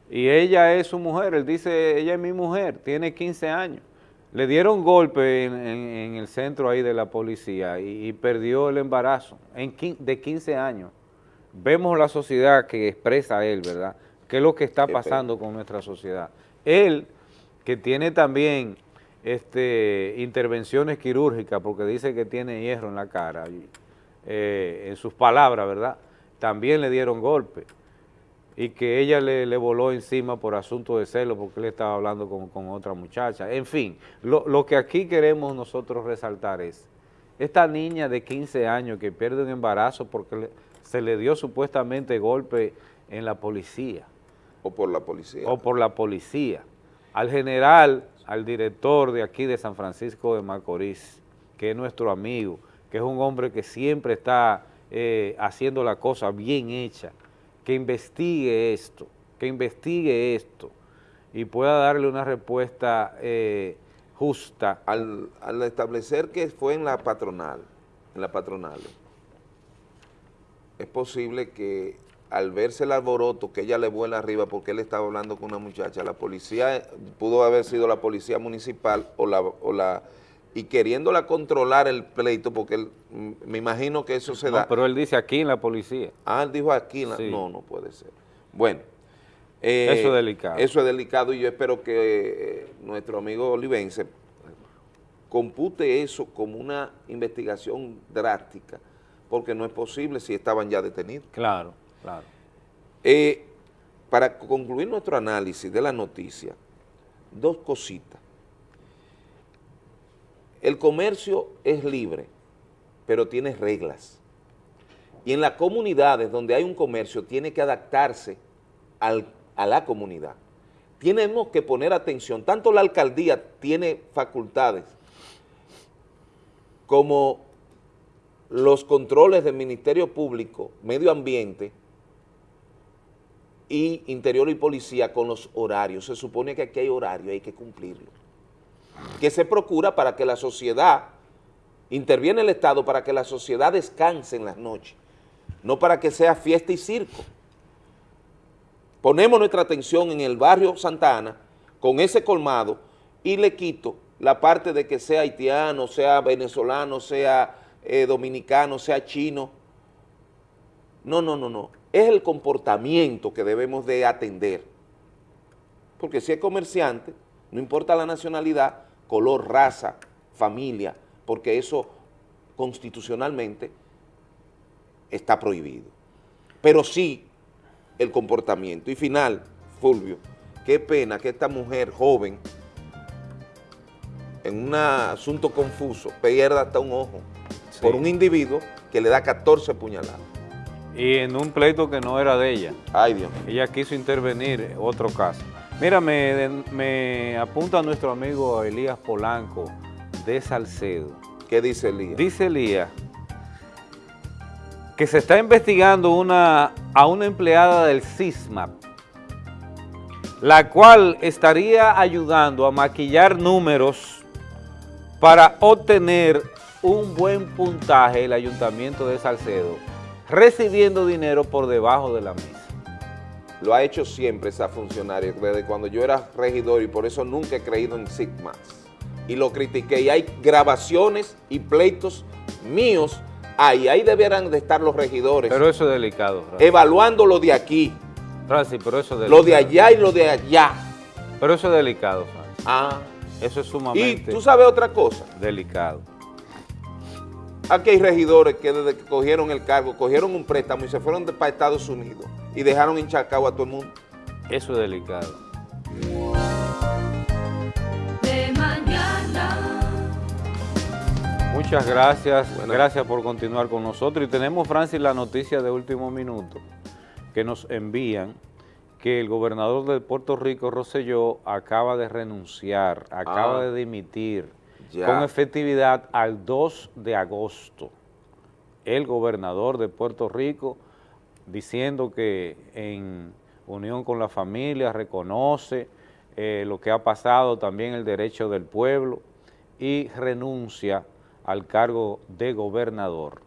Y ella es su mujer, él dice, ella es mi mujer, tiene 15 años. Le dieron golpe en, en- en el centro ahí de la policía y, y perdió el embarazo en, de 15 años. Vemos la sociedad que expresa él, ¿verdad? ¿Qué es lo que está pasando con nuestra sociedad? Él, que tiene también este, intervenciones quirúrgicas, porque dice que tiene hierro en la cara, y, eh, en sus palabras, ¿verdad? También le dieron golpe y que ella le, le voló encima por asunto de celo porque él estaba hablando con, con otra muchacha. En fin, lo, lo que aquí queremos nosotros resaltar es esta niña de 15 años que pierde un embarazo porque le- se le dio supuestamente golpe en la policía O por la policía. o por la policía, al general, al director de aquí de San Francisco de Macorís, que es nuestro amigo, que es un hombre que siempre está eh, haciendo la cosa bien hecha, que investigue esto, que investigue esto y pueda darle una respuesta eh, justa. Al, al establecer que fue en la patronal, en la patronal, es posible que al verse el alboroto que ella le vuela arriba porque él estaba hablando con una muchacha, la policía, pudo haber sido la policía municipal o la, o la y queriéndola controlar el pleito, porque él, mm, me imagino que eso se No, da. pero él dice aquí en la policía. Ah, él dijo aquí, en la- Sí. no, no puede ser. Bueno, Eh, Eso es delicado. Eso es delicado y yo espero que eh, nuestro amigo Olivense compute eso como una investigación drástica, porque no es posible si estaban ya detenidos. Claro, claro. Eh, para concluir nuestro análisis de la noticia, dos cositas. El comercio es libre, pero tiene reglas. Y en las comunidades donde hay un comercio tiene que adaptarse al- a la comunidad. Tenemos que poner atención, tanto la alcaldía tiene facultades como los controles del Ministerio Público, Medio Ambiente y Interior y Policía con los horarios. Se supone que aquí hay horario, hay que cumplirlo. Que se procura para que la sociedad, interviene el Estado para que la sociedad descanse en las noches, no para que sea fiesta y circo. Ponemos nuestra atención en el barrio Santa Ana con ese colmado y le quito la parte de que sea haitiano, sea venezolano, sea eh, dominicano, sea chino. No, no, no, no. Es el comportamiento que debemos de atender. Porque si es comerciante, no importa la nacionalidad, color, raza, familia, porque eso constitucionalmente está prohibido. Pero sí el comportamiento. Y final, Fulvio, qué pena que esta mujer joven, en un asunto confuso, pierda hasta un ojo por un individuo que le da 14 puñaladas. Y en un pleito que no era de ella. Ay, Dios. Ella quiso intervenir, otro caso. Mira, me, me apunta nuestro amigo Elías Polanco de Salcedo. ¿Qué dice Elías? Dice Elías que se está investigando una, a una empleada del CISMAP, la cual estaría ayudando a maquillar números para obtener un buen puntaje el Ayuntamiento de Salcedo, recibiendo dinero por debajo de la mesa. Lo ha hecho siempre esa funcionaria, desde cuando yo era regidor y por eso nunca he creído en SIGMAS. Y lo critiqué y hay grabaciones y pleitos míos ahí, ahí debieran de estar los regidores. Pero eso es delicado, Francis. Evaluando lo de aquí, Francis, pero eso es delicado. lo de allá y lo de allá. Pero eso es delicado, Francis. Ah. Eso es Y sumamente tú sabes otra cosa, delicado. Aquí hay regidores que desde que cogieron el cargo, cogieron un préstamo y se fueron para Estados Unidos y dejaron hinchacado a todo el mundo. Eso es delicado. De mañana. Muchas gracias, gracias por continuar con nosotros. Y tenemos, Francis, la noticia de último minuto que nos envían que el gobernador de Puerto Rico, Rosselló, acaba de renunciar, acaba Ah. de dimitir Con efectividad al 2 de agosto. El gobernador de Puerto Rico diciendo que en unión con la familia reconoce eh, lo que ha pasado, también el derecho del pueblo y renuncia al cargo de gobernador.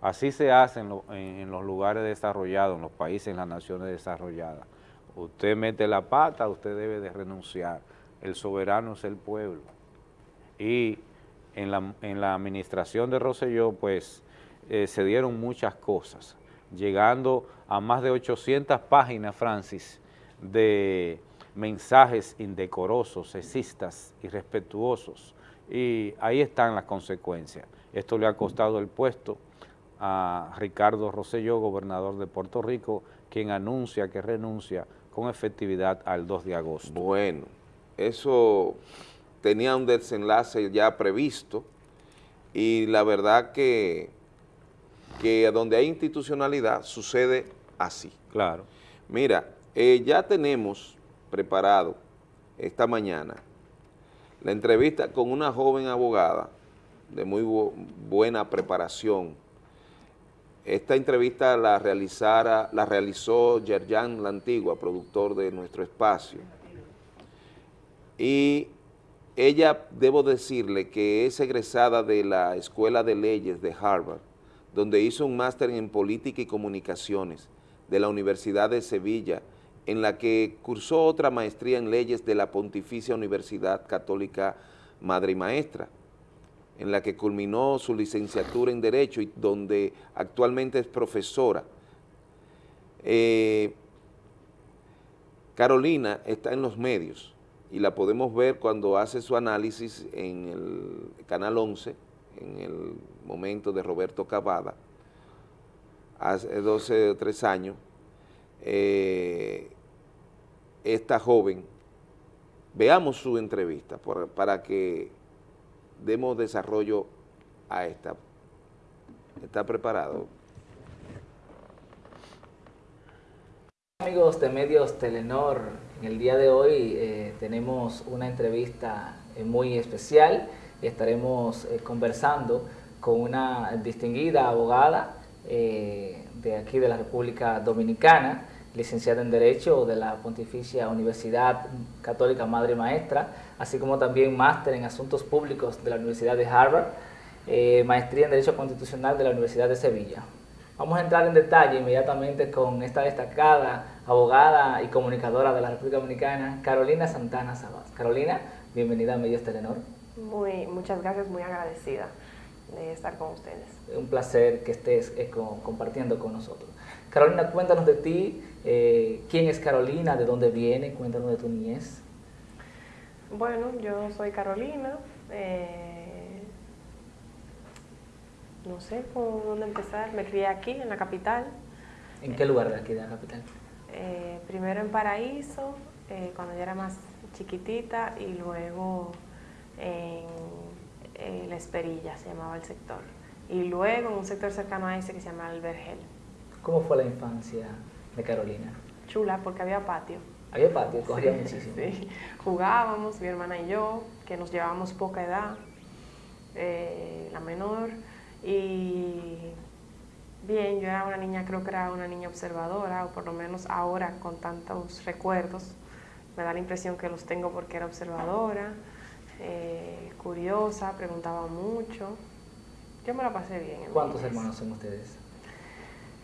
Así se hace en- en los lugares desarrollados, en los países, en las naciones desarrolladas. Usted mete la pata, usted debe de renunciar. El soberano es el pueblo. Y en la, en la administración de Rosselló, pues, eh, se dieron muchas cosas, llegando a más de 800 páginas, Francis, de mensajes indecorosos, sexistas, irrespetuosos, y ahí están las consecuencias. Esto le ha costado el puesto a Ricardo Rosselló, gobernador de Puerto Rico, quien anuncia que renuncia con efectividad al 2 de agosto. Bueno, eso tenía un desenlace ya previsto y la verdad que, que donde hay institucionalidad sucede así. Claro. Mira, eh, ya tenemos preparado esta mañana la entrevista con una joven abogada de muy bu- buena preparación. Esta entrevista la, realizara, la realizó Yerjan La Antigua, productor de nuestro espacio. Y ella, debo decirle que es egresada de la Escuela de Leyes de Harvard, donde hizo un máster en Política y Comunicaciones de la Universidad de Sevilla, en la que cursó otra maestría en Leyes de la Pontificia Universidad Católica Madre y Maestra, en la que culminó su licenciatura en Derecho y donde actualmente es profesora. Eh, Carolina está en los medios y la podemos ver cuando hace su análisis en el Canal 11, en el momento de Roberto Cavada, hace 12 o 3 años, eh, esta joven, veamos su entrevista para que demos desarrollo a esta. ¿Está preparado? Amigos de Medios Telenor, en el día de hoy eh, tenemos una entrevista eh, muy especial estaremos eh, conversando con una distinguida abogada de aquí de la República Dominicana, licenciada en Derecho de la Pontificia Universidad Católica Madre Maestra, así como también máster en Asuntos Públicos de la Universidad de Harvard, maestría en Derecho Constitucional de la Universidad de Sevilla. Vamos a entrar en detalle inmediatamente con esta destacada abogada y comunicadora de la República Dominicana, Carolina Santana Sabas. Carolina, bienvenida a Medios Telenor. Muy, muchas gracias, muy agradecida de estar con ustedes. Un placer que estés eh, co- compartiendo con nosotros. Carolina, cuéntanos de ti, eh, quién es Carolina, de dónde viene, cuéntanos de tu niñez. Bueno, yo soy Carolina. eh, no sé por dónde empezar. Me crié aquí, en la capital. ¿En qué lugar de aquí de la capital? eh, primero en Paraíso, eh, cuando yo era más chiquitita, y luego en eh, La Esperilla, se llamaba el sector. Y luego en un sector cercano a ese que se llama El Vergel. ¿Cómo fue la infancia de Carolina? Chula, porque había patio. Había patio, corría Sí, muchísimo. sí. Jugábamos, mi hermana y yo, que nos llevábamos poca edad, eh, la menor. Y bien, yo era una niña, creo que era una niña observadora, o por lo menos ahora con tantos recuerdos, me da la impresión que los tengo porque era observadora, eh, curiosa, preguntaba mucho. Yo me la pasé bien. en ¿Cuántos hermanos son ustedes?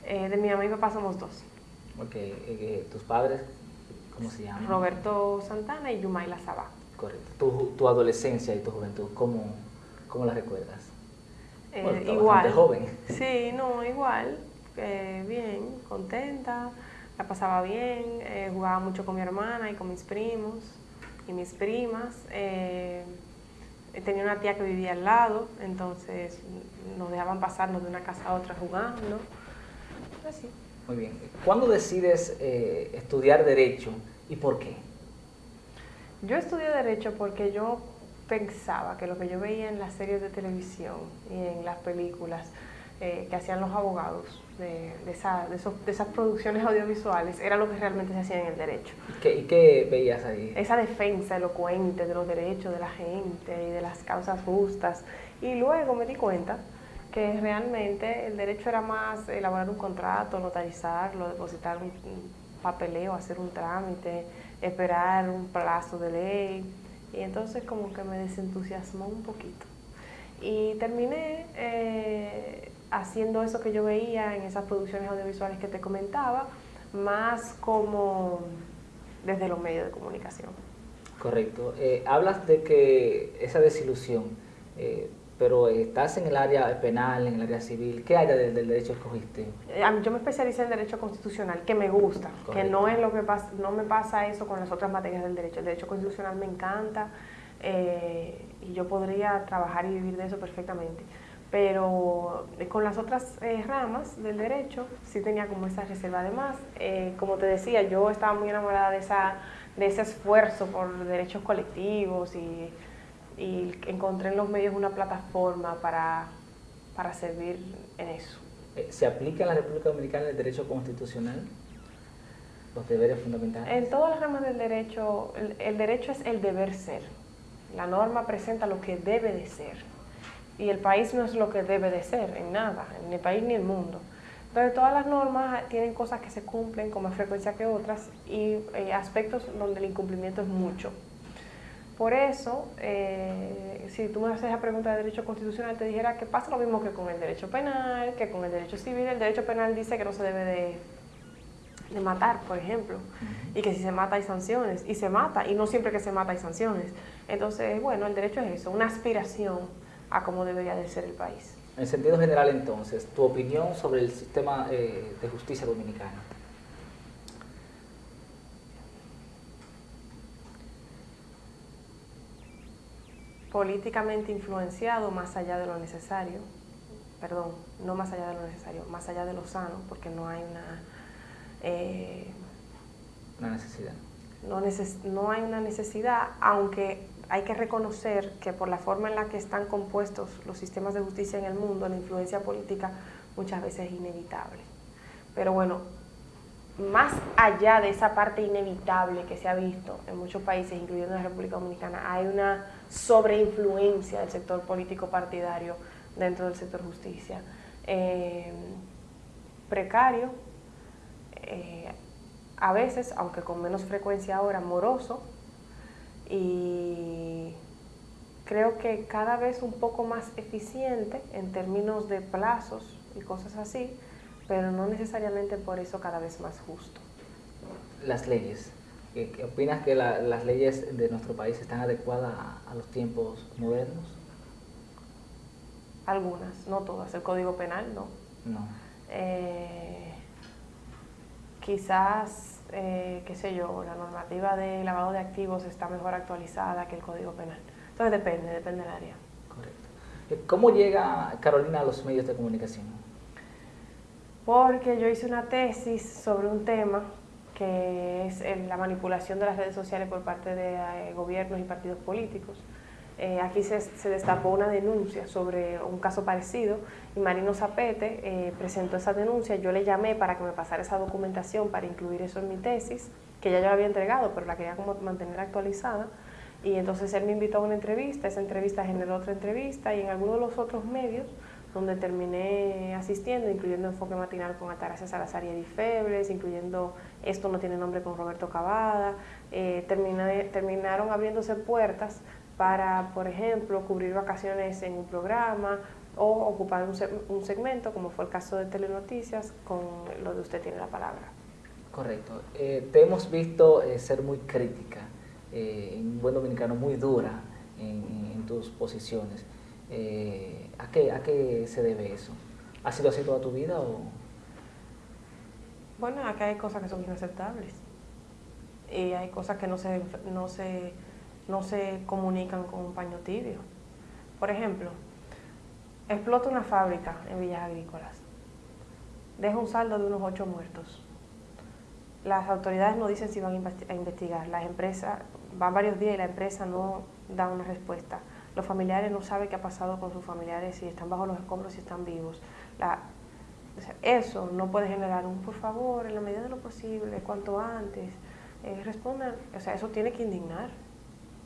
Eh, de mi mamá y papá somos dos. Ok, eh, ¿tus padres cómo se llaman? Roberto Santana y Yumaila Sabá. Correcto. Tu, tu adolescencia y tu juventud, ¿cómo, cómo la recuerdas? Eh, Bueno, está igual. joven. Sí, no, igual. eh, bien, contenta, la pasaba bien, eh, jugaba mucho con mi hermana y con mis primos y mis primas. eh, tenía una tía que vivía al lado, entonces nos dejaban pasarnos de una casa a otra jugando. Así. Muy bien. ¿Cuándo decides eh, estudiar Derecho y por qué? Yo estudié Derecho porque yo pensaba que lo que yo veía en las series de televisión y en las películas eh, que hacían los abogados de, de esa- de esos- de esas producciones audiovisuales era lo que realmente se hacía en el derecho. ¿Y qué, y qué veías ahí? Esa defensa elocuente de los derechos de la gente y de las causas justas. Y luego me di cuenta que realmente el derecho era más elaborar un contrato, notarizarlo, depositar un, un papeleo, hacer un trámite, esperar un plazo de ley. Y entonces como que me desentusiasmó un poquito. Y terminé eh, haciendo eso que yo veía en esas producciones audiovisuales que te comentaba, más como desde los medios de comunicación. Correcto. Eh, hablas de que esa desilusión, eh, pero estás en el área penal, en el área civil. ¿Qué área del, del derecho escogiste? Yo me especialicé en Derecho Constitucional, que me gusta, que no es lo que pasa, no me pasa eso con las otras materias del derecho. El Derecho Constitucional me encanta eh, y yo podría trabajar y vivir de eso perfectamente. Pero eh, con las otras eh, ramas del derecho sí tenía como esa reserva. Además, eh, como te decía, yo estaba muy enamorada de, esa, de ese esfuerzo por derechos colectivos y, y encontré en los medios una plataforma para, para servir en eso. Eh, ¿Se aplica en la República Dominicana el derecho constitucional? Los deberes fundamentales. En todas las ramas del derecho, el, el derecho es el deber ser. La norma presenta lo que debe de ser. Y el país no es lo que debe de ser, en nada, ni el país ni el mundo. Entonces todas las normas tienen cosas que se cumplen con más frecuencia que otras y eh, aspectos donde el incumplimiento es mucho. Por eso, eh, si tú me haces esa pregunta de derecho constitucional, te dijera que pasa lo mismo que con el derecho penal, que con el derecho civil. El derecho penal dice que no se debe de, de matar, por ejemplo, y que si se mata hay sanciones, y se mata, y no siempre que se mata hay sanciones. Entonces, bueno, el derecho es eso, una aspiración a cómo debería de ser el país. En sentido general, entonces, tu opinión sobre el sistema eh, de justicia dominicano. Políticamente influenciado más allá de lo necesario, perdón, no más allá de lo necesario, más allá de lo sano, porque no hay una... eh, Una necesidad. no, neces- no hay una necesidad, aunque hay que reconocer que por la forma en la que están compuestos los sistemas de justicia en el mundo, la influencia política muchas veces es inevitable. Pero bueno, más allá de esa parte inevitable que se ha visto en muchos países, incluyendo la República Dominicana, hay una sobreinfluencia del sector político partidario dentro del sector justicia. Eh, precario, eh, a veces, aunque con menos frecuencia ahora, moroso, y creo que cada vez un poco más eficiente en términos de plazos y cosas así, pero no necesariamente por eso cada vez más justo. Las leyes. ¿Qué, qué opinas que la- las leyes de nuestro país están adecuadas a, a los tiempos modernos? Algunas, no todas. El Código Penal, no. No. Eh, quizás, eh, qué sé yo, la normativa de lavado de activos está mejor actualizada que el Código Penal. Entonces depende, depende del área. Eh, ¿Cómo llega Carolina a los medios de comunicación? Porque yo hice una tesis sobre un tema que es la manipulación de las redes sociales por parte de eh, gobiernos y partidos políticos. Eh, aquí se, se destapó una denuncia sobre un caso parecido y Marino Zapete eh, presentó esa denuncia. Yo le llamé para que me pasara esa documentación para incluir eso en mi tesis, que ya yo la había entregado, pero la quería como mantener actualizada. Y entonces él me invitó a una entrevista, esa entrevista generó otra entrevista y en algunos de los otros medios donde terminé asistiendo, incluyendo Enfoque Matinal con Altagracia Salazar y Edith Febles, incluyendo Esto no tiene nombre con Roberto Cavada, eh, terminé- terminaron abriéndose puertas para, por ejemplo, cubrir vacaciones en un programa o ocupar un, un segmento, como fue el caso de Telenoticias, con lo de Usted tiene la palabra. Correcto. Eh, te hemos visto eh, ser muy crítica, eh, en buen dominicano, muy dura en tus posiciones. Eh, ¿a, qué, ¿A qué se debe eso? ¿Ha sido así toda tu vida o...? Bueno, acá hay cosas que son inaceptables y hay cosas que no se, no se, no se comunican con un paño tibio. Por ejemplo, explota una fábrica en Villas Agrícolas, deja un saldo de unos ocho muertos. Las autoridades no dicen si van a investi- a investigar, las empresas van varios días y la empresa no da una respuesta. Los familiares no saben qué ha pasado con sus familiares, si están bajo los escombros, si están vivos. Eso no puede generar un por favor, en la medida de lo posible, cuanto antes. Eh, respondan, o sea, eso tiene que indignar,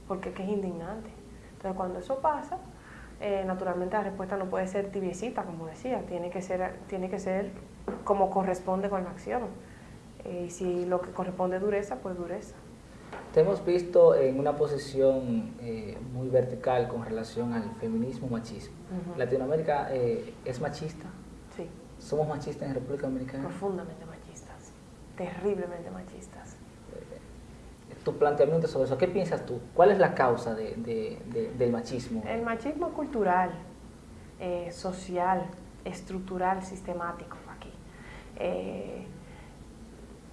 porque es que es indignante. Entonces, cuando eso pasa, eh, naturalmente la respuesta no puede ser tibiecita, como decía, tiene que ser, tiene que ser como corresponde con la acción. Eh, y si lo que corresponde es dureza, pues dureza. Te hemos visto en una posición eh, muy vertical con relación al feminismo machismo. ¿Latinoamérica eh, es machista? Sí. ¿Somos machistas en República Dominicana? Profundamente machistas, terriblemente machistas. Tu planteamiento sobre eso, ¿qué piensas tú? ¿Cuál es la causa de- de- de- del machismo? El machismo cultural, eh, social, estructural, sistemático aquí.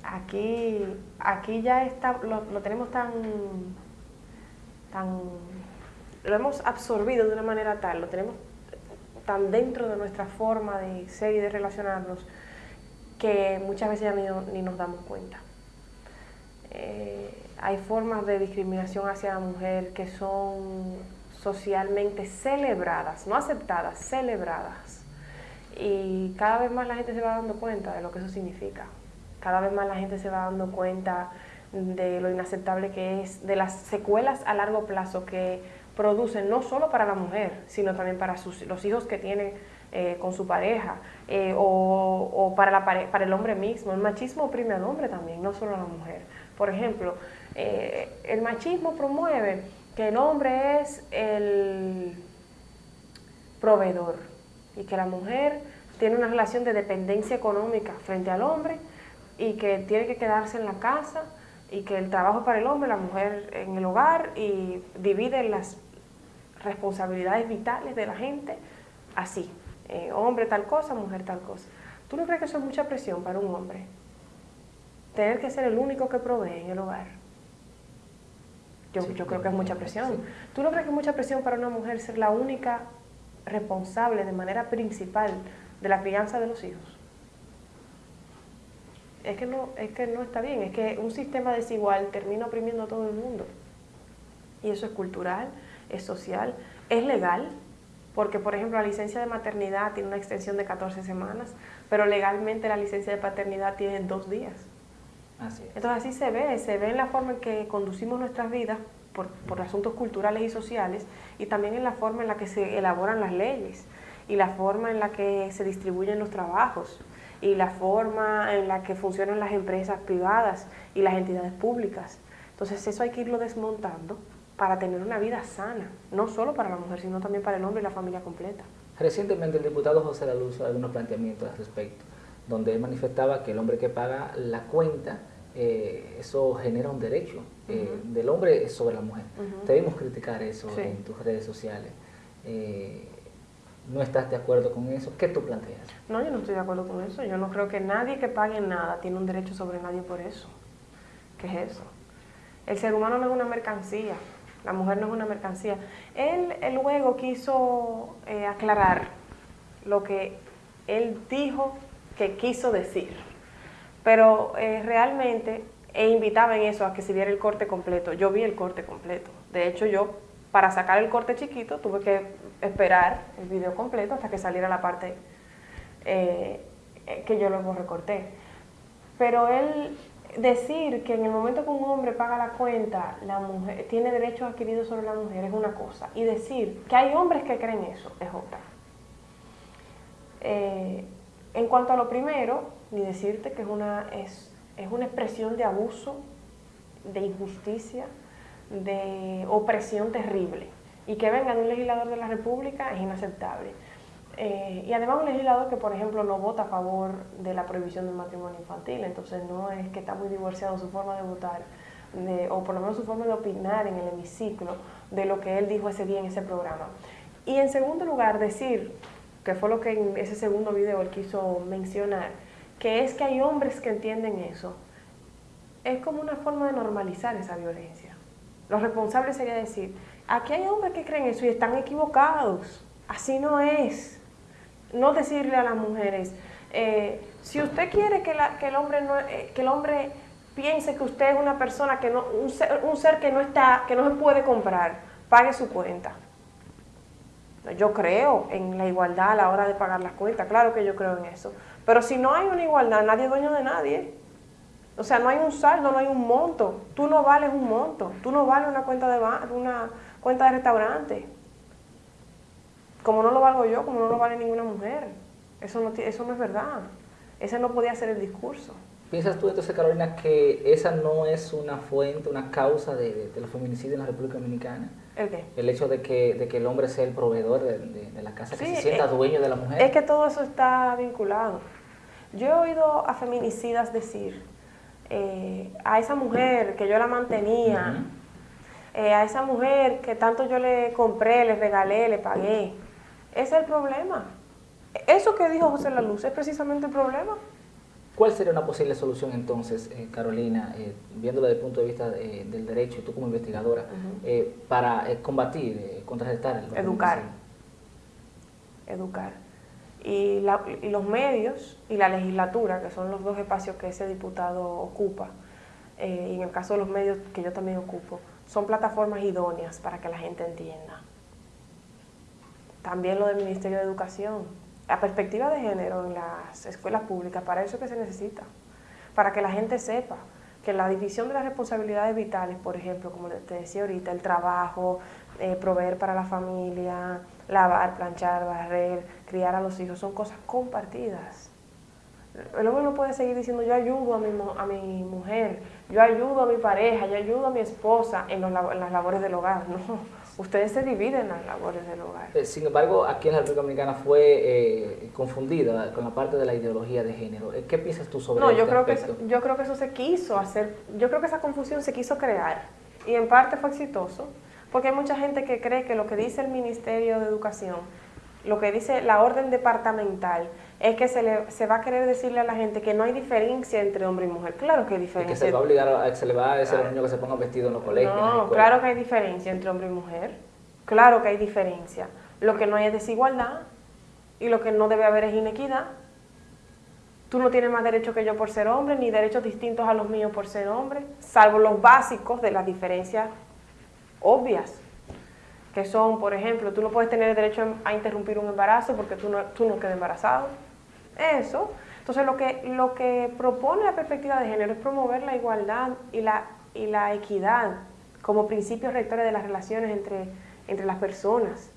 Aquí, aquí ya está, lo, tenemos tan, tan, lo hemos absorbido de una manera tal, lo tenemos tan dentro de nuestra forma de ser y de relacionarnos que muchas veces ya ni nos damos cuenta. Eh, hay formas de discriminación hacia la mujer que son socialmente celebradas, no aceptadas, celebradas. Y cada vez más la gente se va dando cuenta de lo que eso significa. Cada vez más la gente se va dando cuenta de lo inaceptable que es, de las secuelas a largo plazo que producen no solo para la mujer, sino también para sus, los hijos que tiene eh, con su pareja eh, o, o para, la pare- para el hombre mismo. El machismo oprime al hombre también, no solo a la mujer. Por ejemplo, eh, el machismo promueve que el hombre es el proveedor y que la mujer tiene una relación de dependencia económica frente al hombre y que tiene que quedarse en la casa y que el trabajo para el hombre, la mujer en el hogar y divide las responsabilidades vitales de la gente así, eh, hombre tal cosa, mujer tal cosa. ¿Tú no crees que eso es mucha presión para un hombre? Tener que ser el único que provee en el hogar. Yo, yo creo que es mucha presión. ¿Tú no crees que es mucha presión para una mujer ser la única responsable de manera principal de la crianza de los hijos? Es que no, es que no está bien, es que un sistema desigual termina oprimiendo a todo el mundo. Y eso es cultural, es social, es legal, porque por ejemplo la licencia de maternidad tiene una extensión de 14 semanas, pero legalmente la licencia de paternidad tiene dos días. Así es. Entonces así se ve, se ve en la forma en que conducimos nuestras vidas por, por asuntos culturales y sociales y también en la forma en la que se elaboran las leyes y la forma en la que se distribuyen los trabajos y la forma en la que funcionan las empresas privadas y las entidades públicas. Entonces eso hay que irlo desmontando para tener una vida sana, no solo para la mujer, sino también para el hombre y la familia completa. Recientemente el diputado José Lalu hizo algunos planteamientos al respecto, donde él manifestaba que el hombre que paga la cuenta, eh, eso genera un derecho eh, Ujú. del hombre sobre la mujer. Ujú. Debemos criticar eso Sí. en tus redes sociales. Eh, ¿No estás de acuerdo con eso? ¿Qué tú planteas? No, yo no estoy de acuerdo con eso. Yo no creo que nadie que pague nada tiene un derecho sobre nadie por eso. ¿Qué es eso? El ser humano no es una mercancía, la mujer no es una mercancía. Él, él luego quiso eh, aclarar lo que él dijo que quiso decir, pero eh, realmente e invitaba en eso a que se viera el corte completo. Yo vi el corte completo. De hecho, yo para sacar el corte chiquito tuve que esperar el video completo hasta que saliera la parte eh, eh, que yo luego recorté. Pero él decir que en el momento que un hombre paga la cuenta, la mujer tiene derechos adquiridos sobre la mujer es una cosa. Y decir que hay hombres que creen eso es otra. Eh, en cuanto a lo primero, ni decirte que es una, es, es una expresión de abuso, de injusticia, de opresión terrible. Y que venga de un legislador de la República es inaceptable. Eh, y además un legislador que, por ejemplo, no vota a favor de la prohibición del matrimonio infantil, entonces no es que está muy divorciado su forma de votar, o por lo menos su forma de opinar en el hemiciclo de lo que él dijo ese día en ese programa. Y en segundo lugar, decir, que fue lo que en ese segundo video él quiso mencionar, que es que hay hombres que entienden eso, es como una forma de normalizar esa violencia. Lo responsable sería decir, aquí hay hombres que creen eso y están equivocados, así no es. No decirle a las mujeres, eh, si usted quiere que, el hombre eh, que el hombre piense que usted es una persona que no, un ser, un ser que no está, que no se puede comprar, pague su cuenta. Yo creo en la igualdad a la hora de pagar las cuentas, claro que yo creo en eso. Pero si no hay una igualdad, nadie es dueño de nadie. O sea, no hay un saldo, no hay un monto. Tú no vales un monto. Tú no vales una cuenta de una cuenta de restaurante. Como no lo valgo yo, como no lo vale ninguna mujer. Eso no, eso no es verdad. Ese no podía ser el discurso. ¿Piensas tú entonces, Carolina, que esa no es una fuente, una causa de, de- de los feminicidios en la República Dominicana? ¿El qué? El hecho de que, de que el hombre sea el proveedor de, la casa, que se sienta eh, dueño de la mujer. Es que todo eso está vinculado. Yo he oído a feminicidas decir, eh, a esa mujer que yo la mantenía, eh, a esa mujer que tanto yo le compré, le regalé, le pagué. Ese es el problema. Eso que dijo José La Luz es precisamente el problema. ¿Cuál sería una posible solución entonces, eh, Carolina, eh, viéndolo desde el punto de vista eh, del derecho, tú como investigadora, para combatir, contrarrestar el Educar. Educar. Y, la- los medios y la legislatura, que son los dos espacios que ese diputado ocupa, eh, y en el caso de los medios que yo también ocupo, son plataformas idóneas para que la gente entienda. También lo del Ministerio de Educación. La perspectiva de género en las escuelas públicas, para eso es que se necesita. Para que la gente sepa que la división de las responsabilidades vitales, por ejemplo, como te decía ahorita, el trabajo, eh, proveer para la familia, lavar, planchar, barrer, criar a los hijos, son cosas compartidas. El hombre no puede seguir diciendo yo ayudo a mi, a mi mujer, yo ayudo a mi pareja, yo ayudo a mi esposa en, los en las labores del hogar. No, ustedes se dividen en las labores del hogar. Eh, Sin embargo, aquí en la República Dominicana fue eh, confundida con la parte de la ideología de género. Eh, ¿Qué piensas tú sobre No, este yo creo, que aspecto? eso, yo creo que eso se quiso hacer, yo creo que esa confusión se quiso crear y en parte fue exitoso, porque hay mucha gente que cree que lo que dice el Ministerio de Educación lo que dice la orden departamental es que se, le, se va a querer decirle a la gente que no hay diferencia entre hombre y mujer. Claro que hay Y diferencia. que se va a obligar, a, se le va a decir a los niños que se pongan vestidos en los colegios. No, claro que hay diferencia entre hombre y mujer. Claro que hay diferencia. Lo que no hay es desigualdad y lo que no debe haber es inequidad. Tú no tienes más derecho que yo por ser hombre, ni derechos distintos a los míos por ser hombre, salvo los básicos de las diferencias obvias, que son, por ejemplo, tú no puedes tener el derecho a interrumpir un embarazo porque tú no, tú no quedas embarazado. Eso. Entonces, lo que, lo que propone la perspectiva de género es promover la igualdad y la, y la equidad como principios rectores de las relaciones entre, entre las personas.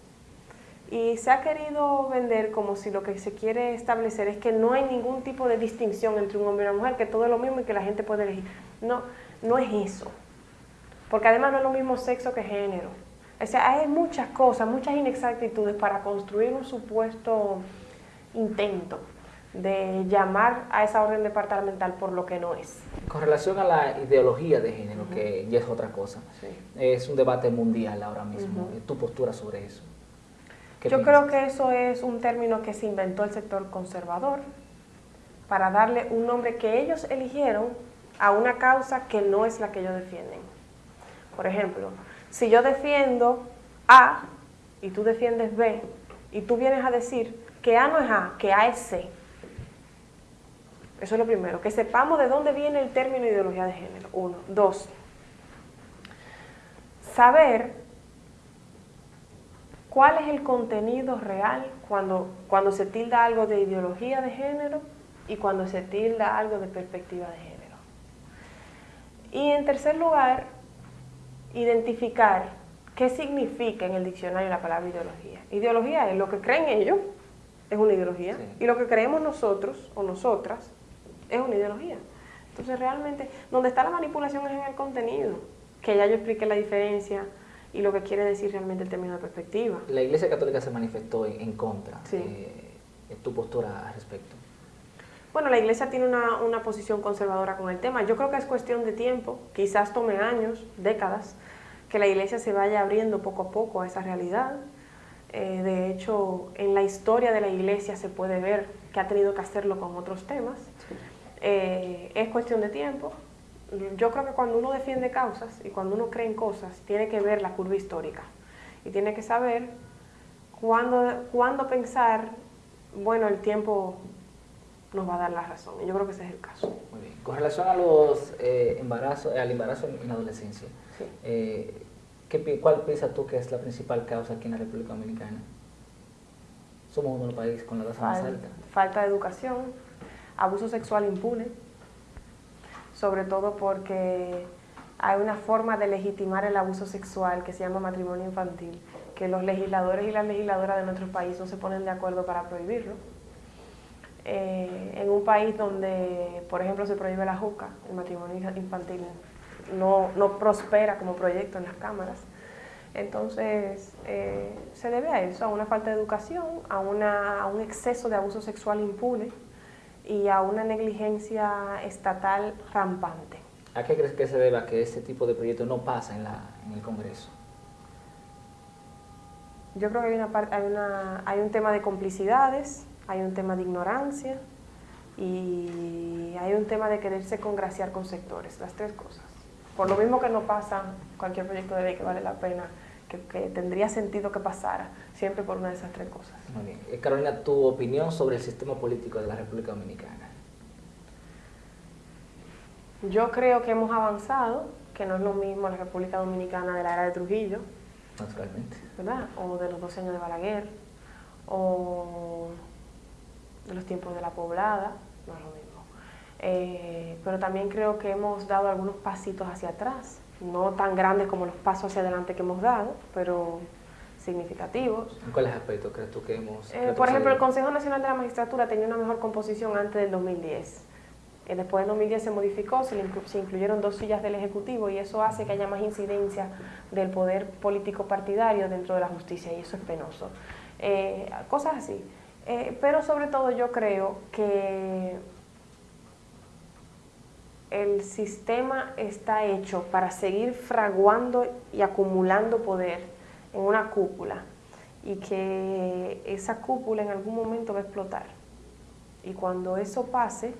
Y se ha querido vender como si lo que se quiere establecer es que no hay ningún tipo de distinción entre un hombre y una mujer, que todo es lo mismo y que la gente puede elegir. No, no es eso. Porque además no es lo mismo sexo que género. O sea, hay muchas cosas, muchas inexactitudes para construir un supuesto intento de llamar a esa orden departamental por lo que no es. Con relación a la ideología de género, que ya es otra cosa, es un debate mundial ahora mismo. ¿Tu postura sobre eso? ¿Qué Yo piensas? creo que eso es un término que se inventó el sector conservador para darle un nombre que ellos eligieron a una causa que no es la que ellos defienden. Por ejemplo, si yo defiendo A y tú defiendes B y tú vienes a decir que A no es A, que A es C. Eso es lo primero, que sepamos de dónde viene el término ideología de género. Uno. Dos, saber cuál es el contenido real cuando, cuando se tilda algo de ideología de género y cuando se tilda algo de perspectiva de género. Y en tercer lugar, identificar qué significa en el diccionario la palabra ideología. Ideología es lo que creen ellos, es una ideología, y lo que creemos nosotros o nosotras es una ideología. Entonces realmente, donde está la manipulación es en el contenido, que ya yo expliqué la diferencia y lo que quiere decir realmente el término de perspectiva. La Iglesia Católica se manifestó en, en contra. Sí. Eh, ¿Tu postura al respecto? Bueno, la iglesia tiene una, una posición conservadora con el tema. Yo creo que es cuestión de tiempo, quizás tome años, décadas, que la iglesia se vaya abriendo poco a poco a esa realidad. Eh, de hecho, en la historia de la iglesia se puede ver que ha tenido que hacerlo con otros temas. Eh, es cuestión de tiempo. Yo creo que cuando uno defiende causas y cuando uno cree en cosas, tiene que ver la curva histórica y tiene que saber cuándo, cuándo pensar, bueno, el tiempo nos va a dar la razón. Y yo creo que ese es el caso. Muy bien. Con relación a los eh, embarazos, al embarazo en, la adolescencia, eh, ¿qué ¿cuál piensas tú que es la principal causa aquí en la República Dominicana? Somos uno de los países con la tasa más alta. falta de educación, abuso sexual impune, sobre todo porque hay una forma de legitimar el abuso sexual que se llama matrimonio infantil, que los legisladores y las legisladoras de nuestro país no se ponen de acuerdo para prohibirlo. Eh, en un país donde, por ejemplo, se prohíbe la juca, el matrimonio infantil no, no prospera como proyecto en las cámaras. Entonces, eh, se debe a eso, a una falta de educación, a, una, a un exceso de abuso sexual impune y a una negligencia estatal rampante. ¿A qué crees que se debe a que este tipo de proyectos no pasa en, la, en el Congreso? Yo creo que hay, una hay, una, hay un tema de complicidades, hay un tema de ignorancia y hay un tema de quererse congraciar con sectores, las tres cosas. Por lo mismo que no pasa cualquier proyecto de ley que vale la pena, que, que tendría sentido que pasara, siempre por una de esas tres cosas. Muy bien. Eh, Carolina, tu opinión sobre el sistema político de la República Dominicana. Yo creo que hemos avanzado, que no es lo mismo la República Dominicana de la era de Trujillo, Naturalmente. ¿verdad? O de los 12 años de Balaguer, o los tiempos de la poblada, no es lo mismo. Eh, pero también creo que hemos dado algunos pasitos hacia atrás, no tan grandes como los pasos hacia adelante que hemos dado, pero significativos. ¿En cuáles aspectos crees tú que hemos... Eh, por ejemplo, el? Consejo Nacional de la Magistratura tenía una mejor composición antes del 2010. Eh, después del 2010 se modificó, se, le inclu- se incluyeron dos sillas del Ejecutivo y eso hace que haya más incidencia del poder político partidario dentro de la justicia y eso es penoso. Eh, cosas así. Eh, pero sobre todo yo creo que el sistema está hecho para seguir fraguando y acumulando poder en una cúpula y que esa cúpula en algún momento va a explotar. Y cuando eso pase,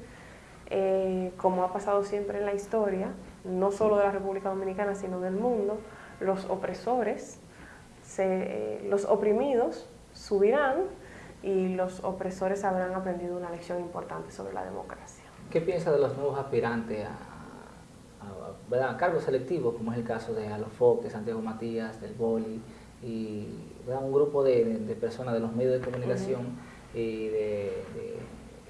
eh, como ha pasado siempre en la historia, no solo de la República Dominicana, sino del mundo, los opresores, se- los oprimidos subirán y los opresores habrán aprendido una lección importante sobre la democracia. ¿Qué piensa de los nuevos aspirantes a, a- a cargos selectivos, como es el caso de Alofoque, Santiago Matías, del Boli, y ¿verdad? un grupo de, de personas de los medios de comunicación y de, de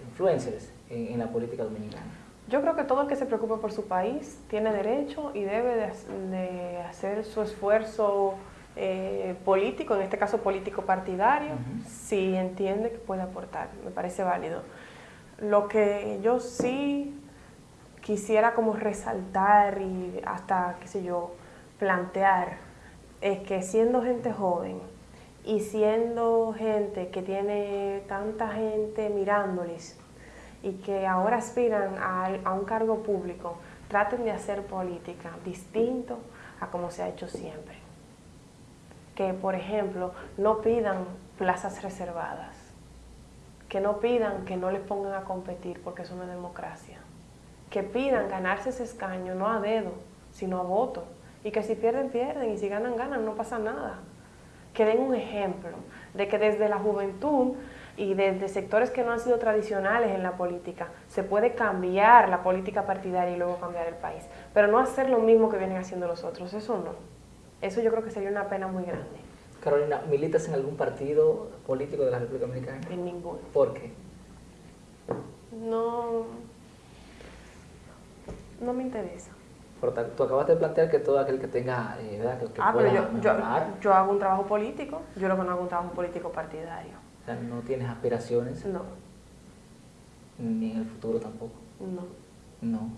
influencers en, en la política dominicana? Yo creo que todo el que se preocupe por su país tiene derecho y debe de, de hacer su esfuerzo eh, político, en este caso político partidario, si entiende que puede aportar. Me parece válido. Lo que yo sí quisiera como resaltar y hasta, qué sé yo, plantear es que siendo gente joven y siendo gente que tiene tanta gente mirándoles y que ahora aspiran a, a un cargo público, traten de hacer política distinto a como se ha hecho siempre. Que, por ejemplo, no pidan plazas reservadas, que no pidan que no les pongan a competir porque eso no es democracia, que pidan ganarse ese escaño no a dedo, sino a voto, y que si pierden, pierden, y si ganan, ganan, no pasa nada. Que den un ejemplo de que desde la juventud y desde sectores que no han sido tradicionales en la política, se puede cambiar la política partidaria y luego cambiar el país, pero no hacer lo mismo que vienen haciendo los otros, eso no. Eso yo creo que sería una pena muy grande. Carolina, ¿militas en algún partido político de la República Dominicana? En ninguno. ¿Por qué? No, no me interesa. Por tal- tú acabas de plantear que todo aquel que tenga, eh, ¿verdad? Que, que Ah, pero pueda yo, yo, mejorar, yo hago un trabajo político, yo lo que no hago un trabajo político partidario. o sea, no tienes aspiraciones, No, ni en el futuro tampoco. no. No,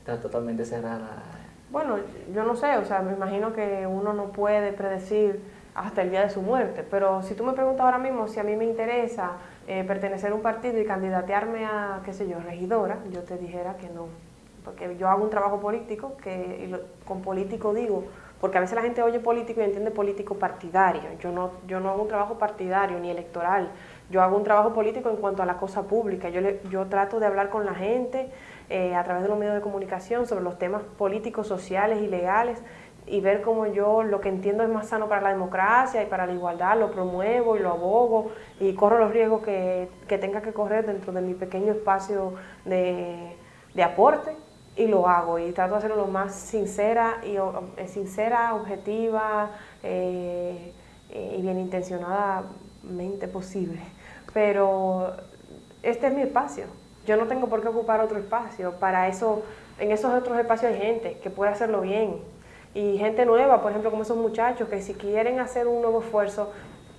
estás totalmente cerrada. Bueno, yo no sé, o sea, me imagino que uno no puede predecir hasta el día de su muerte, pero si tú me preguntas ahora mismo si a mí me interesa eh, pertenecer a un partido y candidatearme a, qué sé yo, regidora, yo te dijera que no, porque yo hago un trabajo político, que y lo- con político digo, porque a veces la gente oye político y entiende político partidario, yo no, yo no hago un trabajo partidario ni electoral, yo hago un trabajo político en cuanto a la cosa pública, yo, le- yo trato de hablar con la gente eh, a través de los medios de comunicación sobre los temas políticos, sociales y legales y ver cómo yo lo que entiendo es más sano para la democracia y para la igualdad, lo promuevo y lo abogo y corro los riesgos que, que tenga que correr dentro de mi pequeño espacio de, de aporte y lo hago y trato de hacerlo lo más sincera y eh, sincera, objetiva eh, eh, y bien intencionadamente posible. Pero este es mi espacio. Yo no tengo por qué ocupar otro espacio. Para eso, en esos otros espacios hay gente que puede hacerlo bien. Y gente nueva, por ejemplo, como esos muchachos que si quieren hacer un nuevo esfuerzo,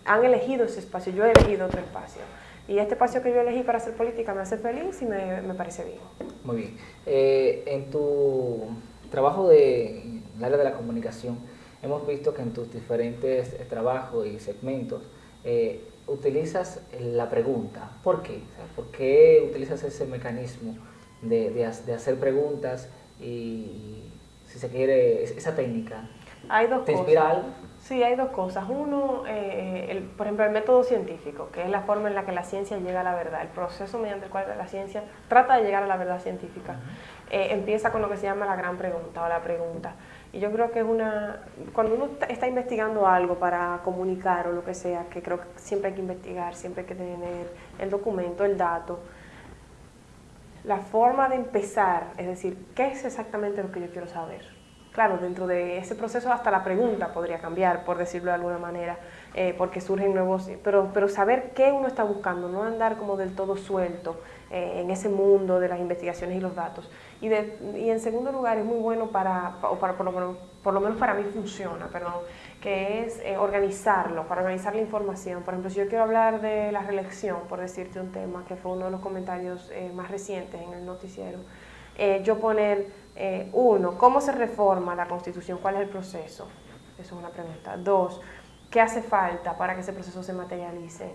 han elegido ese espacio. Yo he elegido otro espacio. Y este espacio que yo elegí para hacer política me hace feliz y me, me parece bien. Muy bien. Eh, en tu trabajo de, en el área de la comunicación, hemos visto que en tus diferentes trabajos y segmentos eh, utilizas la pregunta. ¿Por qué? O sea, ¿Por qué utilizas ese mecanismo de, de ha- de hacer preguntas y, si se quiere, es- esa técnica? Hay dos ¿Te cosas. inspira algo? Sí, hay dos cosas. Uno, eh, el- por ejemplo, el método científico, que es la forma en la que la ciencia llega a la verdad, el proceso mediante el cual la ciencia trata de llegar a la verdad científica. Eh, empieza con lo que se llama la gran pregunta o la pregunta. Yo creo que es una, cuando uno está- está investigando algo para comunicar o lo que sea, que creo que siempre hay que investigar, siempre hay que tener el documento, el dato, la forma de empezar, es decir, ¿qué es exactamente lo que yo quiero saber? Claro, dentro de ese proceso hasta la pregunta podría cambiar, por decirlo de alguna manera, eh, porque surgen nuevos, pero, pero saber qué uno está buscando, no andar como del todo suelto eh, en ese mundo de las investigaciones y los datos. Y, de- y en segundo lugar es muy bueno para, o para por, lo, menos- por lo menos para mí funciona, perdón, que es eh, organizarlo, para organizar la información. Por ejemplo, si yo quiero hablar de la reelección, por decirte un tema, que fue uno de los comentarios eh, más recientes en el noticiero, eh, yo poner, eh, uno, ¿cómo se reforma la Constitución? ¿Cuál es el proceso? Eso es una pregunta. Dos, ¿qué hace falta para que ese proceso se materialice?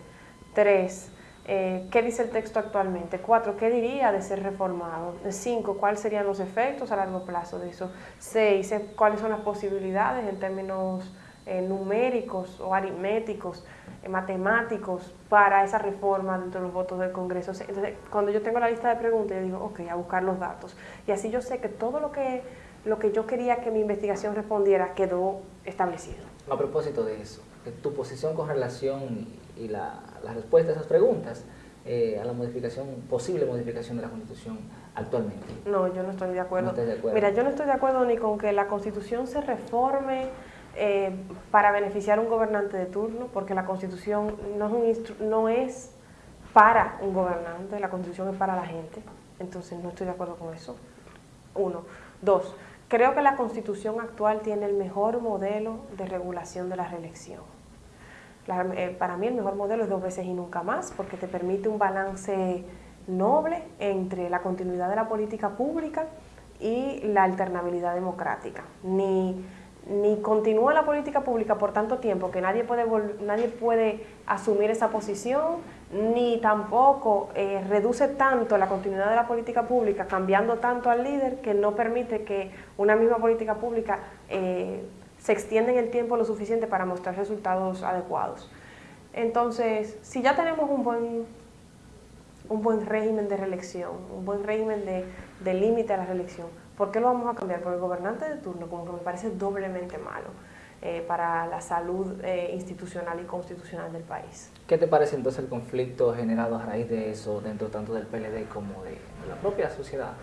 Tres, eh, ¿qué dice el texto actualmente? Cuatro, ¿qué diría de ser reformado? Cinco, ¿cuáles serían los efectos a largo plazo de eso? Seis, eh, ¿cuáles son las posibilidades en términos eh, numéricos o aritméticos, eh, matemáticos para esa reforma dentro de los votos del Congreso. Entonces, cuando yo tengo la lista de preguntas, yo digo, ok, a buscar los datos. Y así yo sé que todo lo que, lo que yo quería que mi investigación respondiera quedó establecido. A propósito de eso, tu posición con relación y, la, la respuesta a esas preguntas eh, a la modificación, posible modificación de la Constitución actualmente. No, yo no estoy de acuerdo. No estás de acuerdo. Mira, yo no estoy de acuerdo ni con que la Constitución se reforme eh, para beneficiar a un gobernante de turno, porque la Constitución no es, un instru- no es para un gobernante, la Constitución es para la gente. Entonces no estoy de acuerdo con eso. Uno. Dos, creo que la Constitución actual tiene el mejor modelo de regulación de la reelección. Eh, para mí el mejor modelo es dos veces y nunca más, porque te permite un balance noble entre la continuidad de la política pública y la alternabilidad democrática. Ni, ni continúa la política pública por tanto tiempo que nadie puede, nadie puede asumir esa posición, ni tampoco eh, reduce tanto la continuidad de la política pública cambiando tanto al líder que no permite que una misma política pública eh, se extienda en el tiempo lo suficiente para mostrar resultados adecuados. Entonces, si ya tenemos un buen, un buen régimen de reelección, un buen régimen de, de límite a la reelección, ¿por qué lo vamos a cambiar? Por el gobernante de turno, como que me parece doblemente malo eh, para la salud eh, institucional y constitucional del país. ¿Qué te parece entonces el conflicto generado a raíz de eso dentro tanto del PLD como de, de la propia sociedad?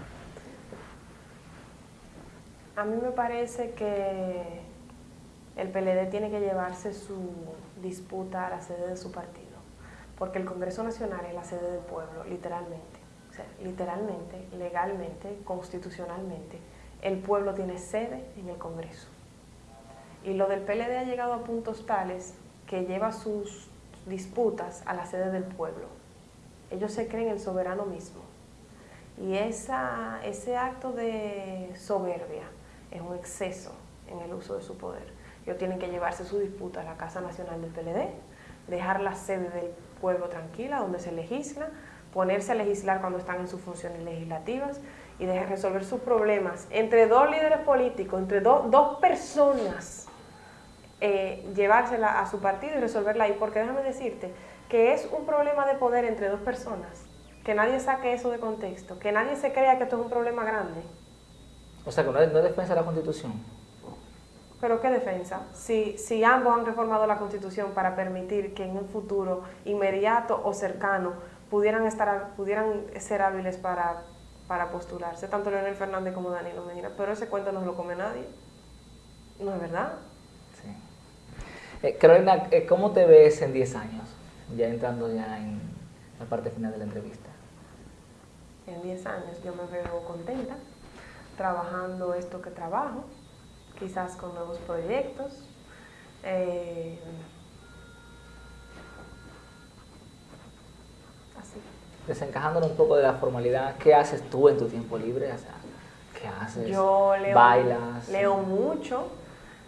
A mí me parece que el PLD tiene que llevarse su disputa a la sede de su partido, porque el Congreso Nacional es la sede del pueblo, literalmente. O sea, literalmente, legalmente, constitucionalmente, el pueblo tiene sede en el Congreso. Y lo del PLD ha llegado a puntos tales que lleva sus disputas a la sede del pueblo. Ellos se creen el soberano mismo. Y ese acto de soberbia es un exceso en el uso de su poder. Ellos tienen que llevarse su disputa a la Casa Nacional del PLD, dejar la sede del pueblo tranquila, donde se legisla, ponerse a legislar cuando están en sus funciones legislativas y de resolver sus problemas entre dos líderes políticos, entre do- dos personas, eh, llevársela a su partido y resolverla ahí. Porque déjame decirte que es un problema de poder entre dos personas, que nadie saque eso de contexto, que nadie se crea que esto es un problema grande. O sea, que no no defensa de la Constitución. Pero ¿qué defensa? Si, si ambos han reformado la Constitución para permitir que en un futuro inmediato o cercano pudieran, estar, pudieran ser hábiles para, para postularse, tanto Leonel Fernández como Danilo Medina, pero ese cuento no lo come nadie. ¿No es verdad? Eh, Carolina, eh, ¿cómo te ves en 10 años? Ya entrando ya en la parte final de la entrevista. En 10 años yo me veo contenta, trabajando esto que trabajo, quizás con nuevos proyectos. eh, así. Desencajándonos un poco de la formalidad, ¿qué haces tú en tu tiempo libre? O sea, ¿qué haces? Yo leo, ¿Bailas? leo mucho.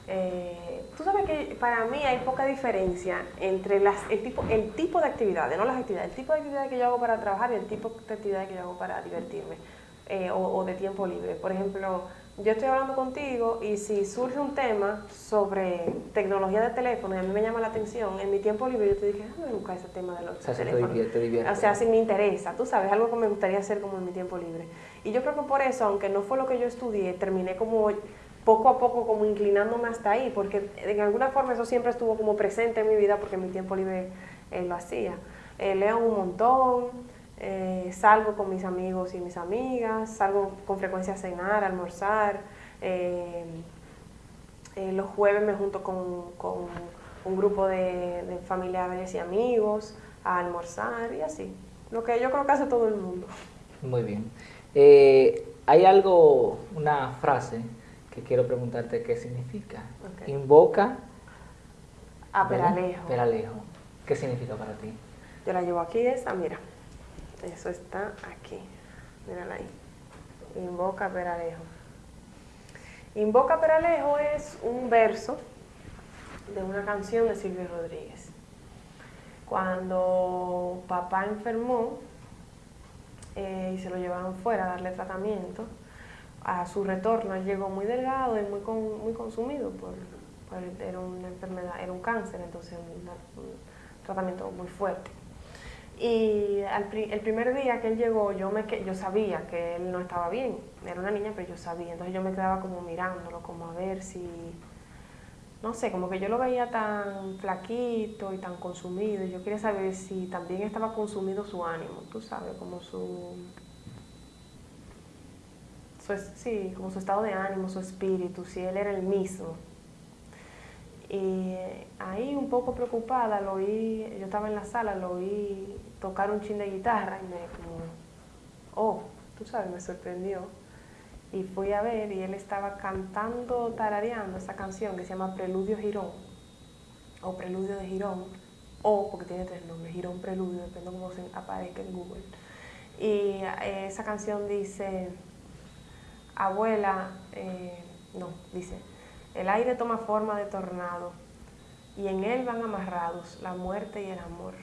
eh, tú sabes que para mí hay poca diferencia entre las, el, tipo, el tipo de actividades, no las actividades, el tipo de actividades que yo hago para trabajar y el tipo de actividades que yo hago para divertirme eh, o, o de tiempo libre. Por ejemplo, yo estoy hablando contigo y si surge un tema sobre tecnología de teléfono y a mí me llama la atención, en mi tiempo libre yo te dije, déjame buscar ese tema de los O sea, teléfonos. divierte, te divierte. O sea, si me interesa, tú sabes, algo que me gustaría hacer como en mi tiempo libre. Y yo creo que por eso, aunque no fue lo que yo estudié, terminé como poco a poco como inclinándome hasta ahí, porque en alguna forma eso siempre estuvo como presente en mi vida porque en mi tiempo libre eh, lo hacía. Eh, leo un montón, eh, salgo con mis amigos y mis amigas, salgo con frecuencia a cenar, a almorzar. eh, eh, los jueves me junto con, con un grupo de, de familiares y amigos a almorzar y así. Lo que yo creo que hace todo el mundo. Muy bien. Hay algo, una frase que quiero preguntarte qué significa. Invoca A ¿verdad? Peralejo. Peralejo. ¿Qué significa para ti? Yo la llevo aquí esa, mira. Eso está aquí. Mírala ahí. Invoca Peralejo. Invoca Peralejo es un verso de una canción de Silvio Rodríguez. Cuando papá enfermó eh, y se lo llevaron fuera a darle tratamiento, a su retorno él llegó muy delgado y muy, con- muy consumido por, Era una enfermedad, era un cáncer, entonces un tratamiento muy fuerte. Y al el primer día que él llegó, yo, me, yo sabía que él no estaba bien. Era una niña, pero yo sabía. Entonces yo me quedaba como mirándolo, como a ver si... No sé, como que yo lo veía tan flaquito y tan consumido. Y yo quería saber si también estaba consumido su ánimo, tú sabes, como su... su sí, como su estado de ánimo, su espíritu, si él era el mismo. Y ahí un poco preocupada, lo oí, yo estaba en la sala, lo oí tocar un chin de guitarra y me como, oh, tú sabes, me sorprendió. Y fui a ver y él estaba cantando, tarareando esa canción que se llama Preludio Girón, o Preludio de Girón, o porque tiene tres nombres, Girón Preludio, depende de cómo se aparezca en Google. Y eh, esa canción dice, abuela, eh, no, dice, el aire toma forma de tornado y en él van amarrados la muerte y el amor.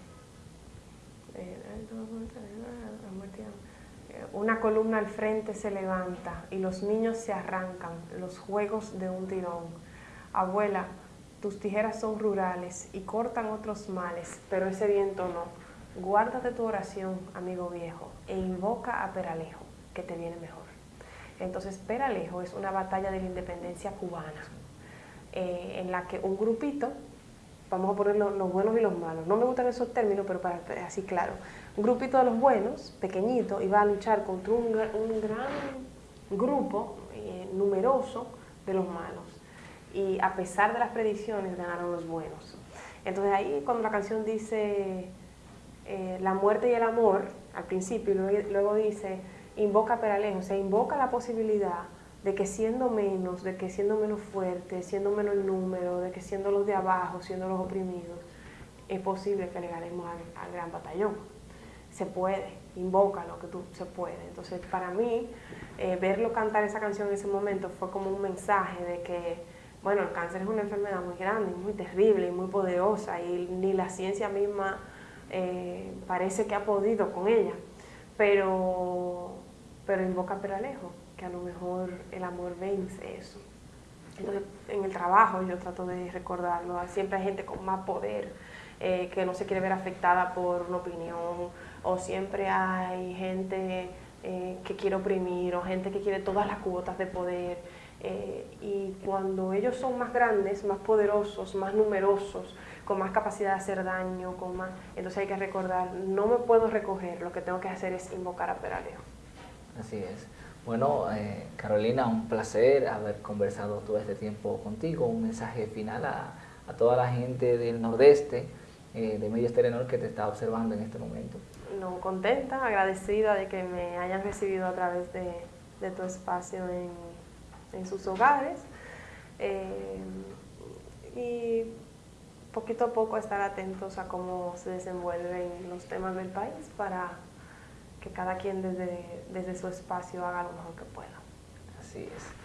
Una columna al frente se levanta y los niños se arrancan, los juegos de un tirón. Abuela, tus tijeras son rurales y cortan otros males, pero ese viento no. Guárdate tu oración, amigo viejo, e invoca a Peralejo, que te viene mejor. Entonces, Peralejo es una batalla de la independencia cubana, eh, en la que un grupito, vamos a poner lo- los buenos y los malos, no me gustan esos términos, pero para así claro, un grupito de los buenos, pequeñito, iba a luchar contra un, un gran grupo eh, numeroso de los malos. Y a pesar de las predicciones, ganaron los buenos. Entonces ahí cuando la canción dice eh, la muerte y el amor, al principio, y luego, dice, invoca Peralejo, o sea, invoca la posibilidad de que siendo menos, de que siendo menos fuerte, siendo menos el número, de que siendo los de abajo, siendo los oprimidos, es posible que le ganemos al, gran batallón. Se puede, invoca lo que tú se puede. Entonces, para mí, eh, verlo cantar esa canción en ese momento fue como un mensaje de que, bueno, el cáncer es una enfermedad muy grande, muy terrible y muy poderosa, y ni la ciencia misma eh, parece que ha podido con ella. Pero, pero invoca Peralejo, que a lo mejor el amor vence eso. Entonces, en el trabajo yo trato de recordarlo. Siempre hay gente con más poder eh, que no se quiere ver afectada por una opinión, o siempre hay gente eh, que quiere oprimir, o gente que quiere todas las cuotas de poder. Eh, y cuando ellos son más grandes, más poderosos, más numerosos, con más capacidad de hacer daño, con más, entonces hay que recordar, no me puedo recoger, lo que tengo que hacer es invocar a Peraleo. Así es. Bueno, eh, Carolina, un placer haber conversado todo este tiempo contigo. Un mensaje final a, a toda la gente del Nordeste, eh, de Medios Telenor, que te está observando en este momento. No, contenta, agradecida de que me hayan recibido a través de, de tu espacio en, en sus hogares. Eh, y poquito a poco estar atentos a cómo se desenvuelven los temas del país para cada quien desde, desde su espacio haga lo mejor que pueda. Así es.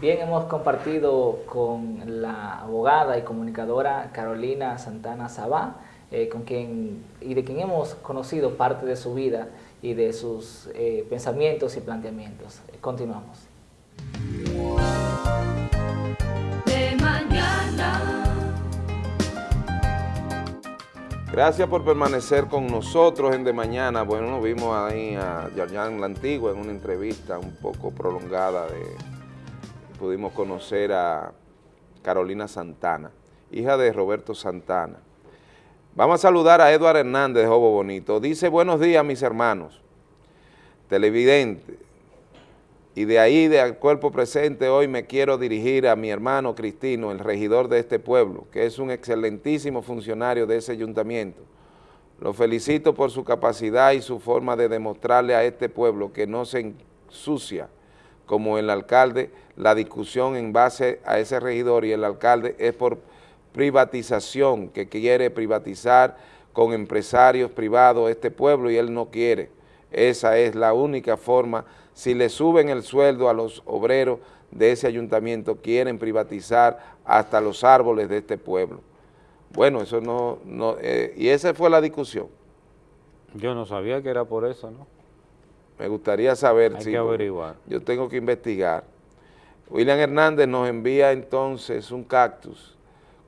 Bien, hemos compartido con la abogada y comunicadora Carolina Santana Sabá, eh, con quien, y de quien hemos conocido parte de su vida y de sus eh, pensamientos y planteamientos. Continuamos. Gracias por permanecer con nosotros en De Mañana. Bueno, nos vimos ahí a Yarjan La Antigua en una entrevista un poco prolongada. De, pudimos conocer a Carolina Santana, hija de Roberto Santana. Vamos a saludar a Eduardo Hernández de Jobo Bonito. Dice, buenos días mis hermanos, televidentes. Y de ahí, del cuerpo presente, hoy me quiero dirigir a mi hermano Cristino, el regidor de este pueblo, que es un excelentísimo funcionario de ese ayuntamiento. Lo felicito por su capacidad y su forma de demostrarle a este pueblo que no se ensucia como el alcalde, la discusión en base a ese regidor y el alcalde es por privatización, que quiere privatizar con empresarios privados este pueblo y él no quiere. Esa es la única forma. Si le suben el sueldo a los obreros de ese ayuntamiento, quieren privatizar hasta los árboles de este pueblo. Bueno, eso no, no eh, y esa fue la discusión. Yo no sabía que era por eso, ¿no? Me gustaría saber Hay sí, que averiguar. Yo tengo que investigar. William Hernández nos envía entonces un cactus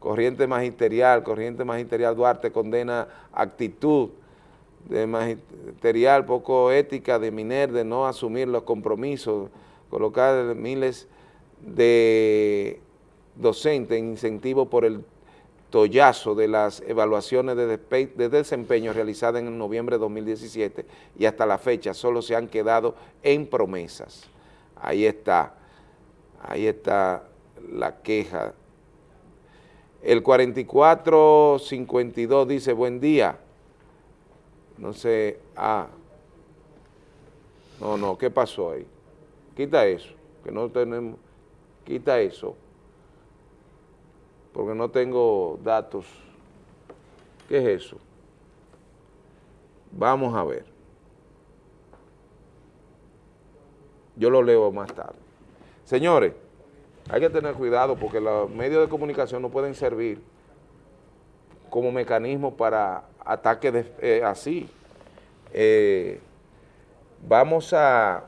Corriente Magisterial, Corriente Magisterial Duarte condena actitud de magisterial poco ética de Miner de no asumir los compromisos, colocar miles de docentes en incentivo por el tollazo de las evaluaciones de, de, desempeño realizadas en noviembre de 2017 y hasta la fecha solo se han quedado en promesas. Ahí está, ahí está la queja. El 4452 dice, buen día, no sé, ah, no, no, ¿qué pasó ahí? Quita eso, que no tenemos, quita eso, porque no tengo datos. ¿Qué es eso? Vamos a ver. Yo lo leo más tarde. Señores, hay que tener cuidado porque los medios de comunicación no pueden servir como mecanismo para ataques eh, así. Eh, vamos a,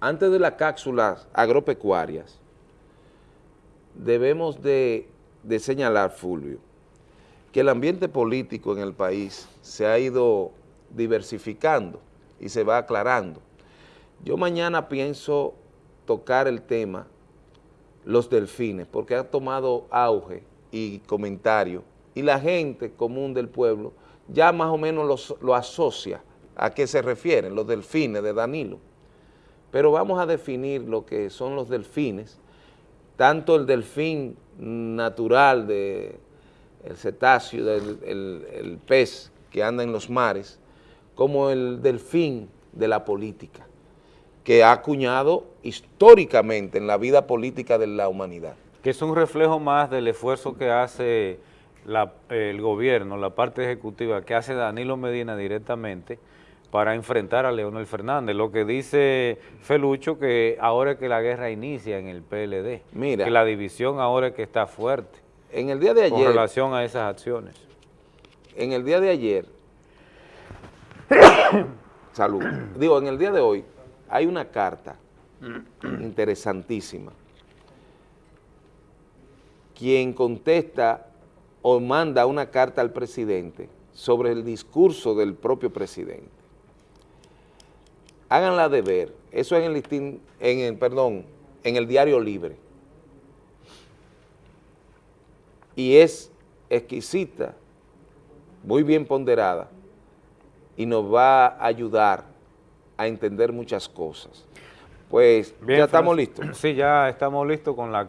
antes de las cápsulas agropecuarias, debemos de, de señalar, Fulvio, que el ambiente político en el país se ha ido diversificando y se va aclarando. Yo mañana pienso tocar el tema los delfines, porque ha tomado auge y comentario, y la gente común del pueblo ya más o menos lo asocia a qué se refieren, los delfines de Danilo. Pero vamos a definir lo que son los delfines, tanto el delfín natural, de, el cetáceo, del, el pez que anda en los mares, como el delfín de la política que ha acuñado históricamente en la vida política de la humanidad. Que es un reflejo más del esfuerzo que hace el gobierno, la parte ejecutiva, que hace Danilo Medina directamente para enfrentar a Leonel Fernández. Lo que dice Felucho que ahora es que la guerra inicia en el PLD, Mira, que la división ahora es que está fuerte. En el día de ayer... Con relación a esas acciones. En el día de ayer, salud, digo, en el día de hoy, hay una carta interesantísima. Quien contesta o manda una carta al presidente sobre el discurso del propio presidente. Háganla de ver. Eso es en el, listín, en el, perdón, en el diario libre. Y es exquisita, muy bien ponderada, y nos va a ayudar a entender muchas cosas. Pues ya estamos listos. Sí, ya estamos listos con la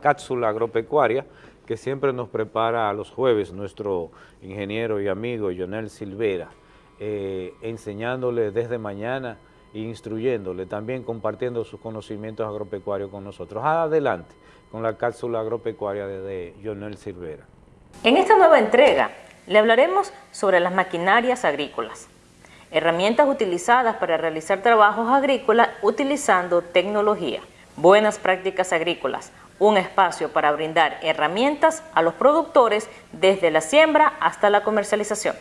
cápsula agropecuaria que siempre nos prepara a los jueves nuestro ingeniero y amigo Jonel Silvera, eh, enseñándole desde mañana e instruyéndole, también compartiendo sus conocimientos agropecuarios con nosotros. Adelante con la cápsula agropecuaria de Jonel Silvera. En esta nueva entrega le hablaremos sobre las maquinarias agrícolas herramientas utilizadas para realizar trabajos agrícolas utilizando tecnología, buenas prácticas agrícolas, un espacio para brindar herramientas a los productores desde la siembra hasta la comercialización.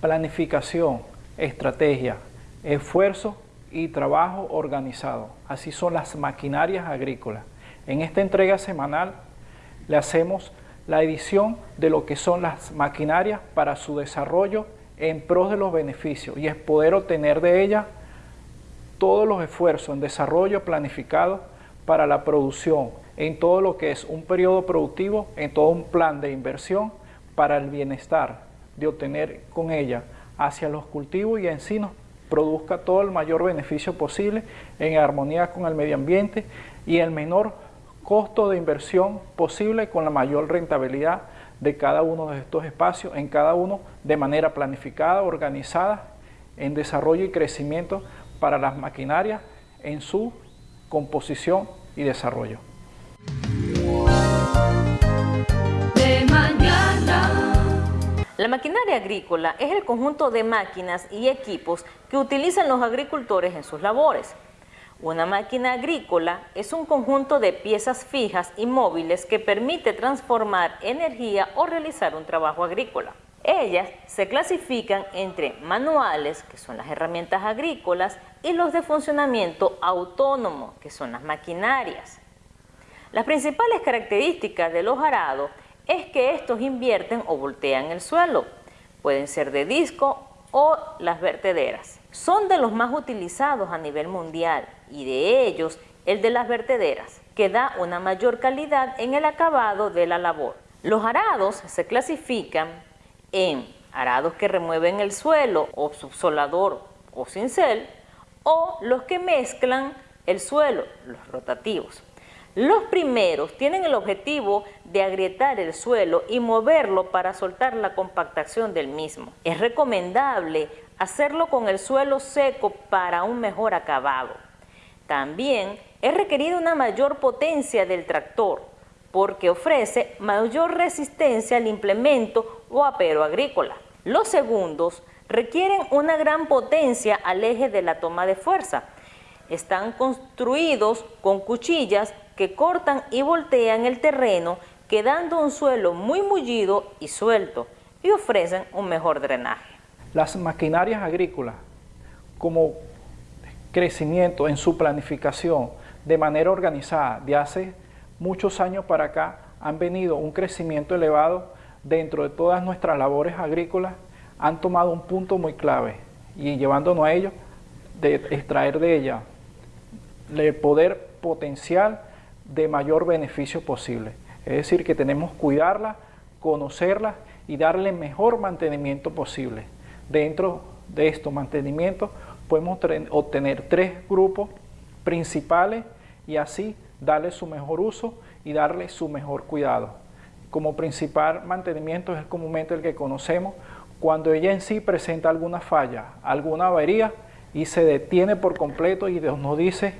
Planificación, estrategia, esfuerzo y trabajo organizado. Así son las maquinarias agrícolas. En esta entrega semanal le hacemos la edición de lo que son las maquinarias para su desarrollo en pros de los beneficios y es poder obtener de ella todos los esfuerzos en desarrollo planificado para la producción, en todo lo que es un periodo productivo, en todo un plan de inversión para el bienestar, de obtener con ella hacia los cultivos y en sí nos produzca todo el mayor beneficio posible en armonía con el medio ambiente y el menor costo de inversión posible con la mayor rentabilidad de cada uno de estos espacios, en cada uno de manera planificada, organizada, en desarrollo y crecimiento para las maquinarias en su composición y desarrollo. La maquinaria agrícola es el conjunto de máquinas y equipos que utilizan los agricultores en sus labores. Una máquina agrícola es un conjunto de piezas fijas y móviles que permite transformar energía o realizar un trabajo agrícola. Ellas se clasifican entre manuales, que son las herramientas agrícolas, y los de funcionamiento autónomo, que son las maquinarias. Las principales características de los arados es que estos invierten o voltean el suelo. Pueden ser de disco o las vertederas. Son de los más utilizados a nivel mundial y de ellos el de las vertederas, que da una mayor calidad en el acabado de la labor. Los arados se clasifican en arados que remueven el suelo o subsolador o cincel o los que mezclan el suelo, los rotativos. Los primeros tienen el objetivo de agrietar el suelo y moverlo para soltar la compactación del mismo. Es recomendable hacerlo con el suelo seco para un mejor acabado. También es requerida una mayor potencia del tractor porque ofrece mayor resistencia al implemento o apero agrícola. Los segundos requieren una gran potencia al eje de la toma de fuerza. Están construidos con cuchillas que cortan y voltean el terreno quedando un suelo muy mullido y suelto y ofrecen un mejor drenaje. Las maquinarias agrícolas como crecimiento en su planificación de manera organizada de hace muchos años para acá han venido un crecimiento elevado dentro de todas nuestras labores agrícolas, han tomado un punto muy clave y llevándonos a ello, de extraer de ella el poder potencial de mayor beneficio posible. Es decir, que tenemos que cuidarla, conocerla y darle mejor mantenimiento posible. Dentro de estos mantenimientos podemos obtener tres grupos principales y así darle su mejor uso y darle su mejor cuidado. Como principal mantenimiento es comúnmente el que conocemos cuando ella en sí presenta alguna falla, alguna avería y se detiene por completo y nos dice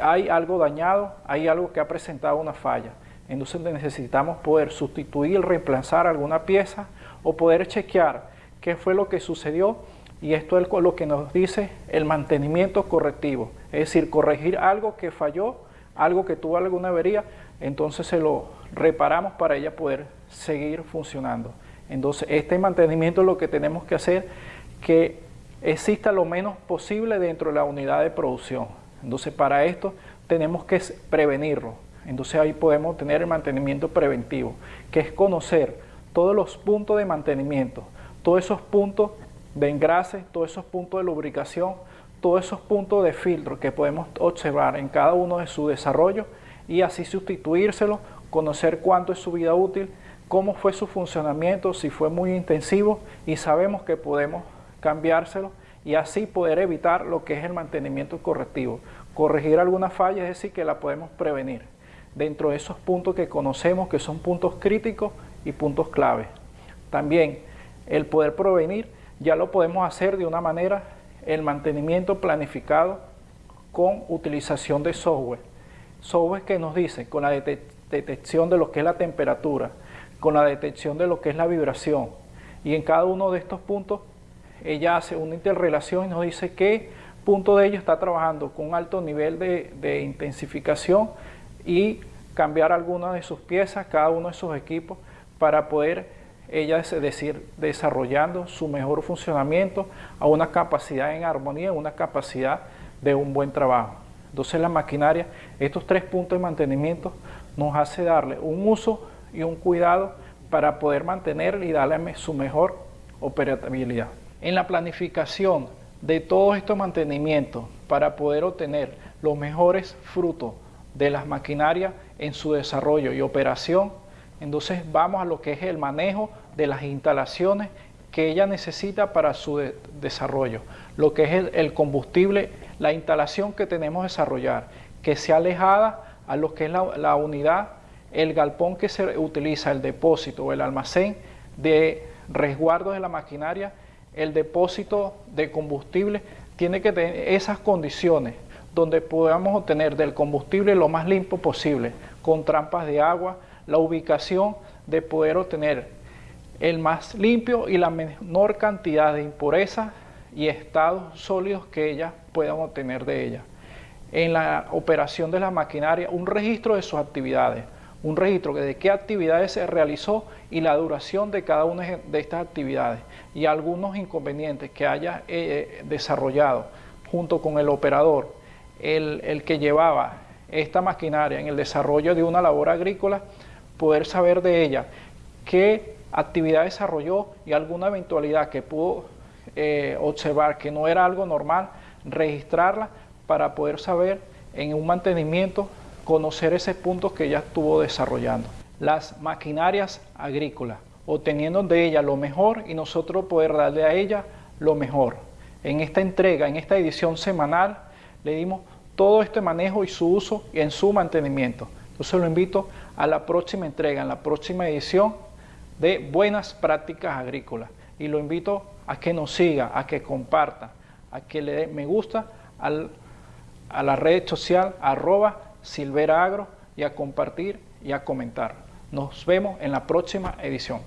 hay algo dañado, hay algo que ha presentado una falla. Entonces necesitamos poder sustituir, reemplazar alguna pieza o poder chequear qué fue lo que sucedió y esto es lo que nos dice el mantenimiento correctivo, es decir, corregir algo que falló, algo que tuvo alguna avería, entonces se lo reparamos para ella poder seguir funcionando. Entonces este mantenimiento es lo que tenemos que hacer, que exista lo menos posible dentro de la unidad de producción. Entonces para esto tenemos que prevenirlo. Entonces ahí podemos tener el mantenimiento preventivo, que es conocer todos los puntos de mantenimiento, todos esos puntos de engrase, todos esos puntos de lubricación, todos esos puntos de filtro que podemos observar en cada uno de su desarrollo y así sustituírselo, conocer cuánto es su vida útil, cómo fue su funcionamiento, si fue muy intensivo y sabemos que podemos cambiárselo y así poder evitar lo que es el mantenimiento correctivo. Corregir alguna falla, es decir, que la podemos prevenir dentro de esos puntos que conocemos que son puntos críticos y puntos clave. También el poder prevenir ya lo podemos hacer de una manera, el mantenimiento planificado con utilización de software. Software que nos dice con la detección de lo que es la temperatura, con la detección de lo que es la vibración. Y en cada uno de estos puntos ella hace una interrelación y nos dice qué punto de ello está trabajando con un alto nivel de, de intensificación y cambiar alguna de sus piezas, cada uno de sus equipos, para poder ella es decir, desarrollando su mejor funcionamiento a una capacidad en armonía, una capacidad de un buen trabajo. Entonces la maquinaria, estos tres puntos de mantenimiento nos hace darle un uso y un cuidado para poder mantener y darle su mejor operabilidad. En la planificación de todos estos mantenimientos para poder obtener los mejores frutos de las maquinarias en su desarrollo y operación, entonces vamos a lo que es el manejo de las instalaciones que ella necesita para su de desarrollo, lo que es el, combustible, la instalación que tenemos que desarrollar, que sea alejada a lo que es la, la unidad, el galpón que se utiliza, el depósito o el almacén de resguardo de la maquinaria, el depósito de combustible, tiene que tener esas condiciones donde podamos obtener del combustible lo más limpio posible, con trampas de agua, la ubicación de poder obtener el más limpio y la menor cantidad de impurezas y estados sólidos que ellas puedan obtener de ella. En la operación de la maquinaria, un registro de sus actividades, un registro de qué actividades se realizó y la duración de cada una de estas actividades y algunos inconvenientes que haya eh, desarrollado junto con el operador, el, el que llevaba esta maquinaria en el desarrollo de una labor agrícola, poder saber de ella qué actividad desarrolló y alguna eventualidad que pudo eh, observar que no era algo normal, registrarla para poder saber en un mantenimiento, conocer ese punto que ya estuvo desarrollando. Las maquinarias agrícolas, obteniendo de ella lo mejor y nosotros poder darle a ella lo mejor. En esta entrega, en esta edición semanal, le dimos todo este manejo y su uso y en su mantenimiento. Entonces lo invito a la próxima entrega, en la próxima edición de Buenas Prácticas Agrícolas. Y lo invito a que nos siga, a que comparta, a que le dé me gusta al, a la red social arroba Silvera Agro y a compartir y a comentar. Nos vemos en la próxima edición.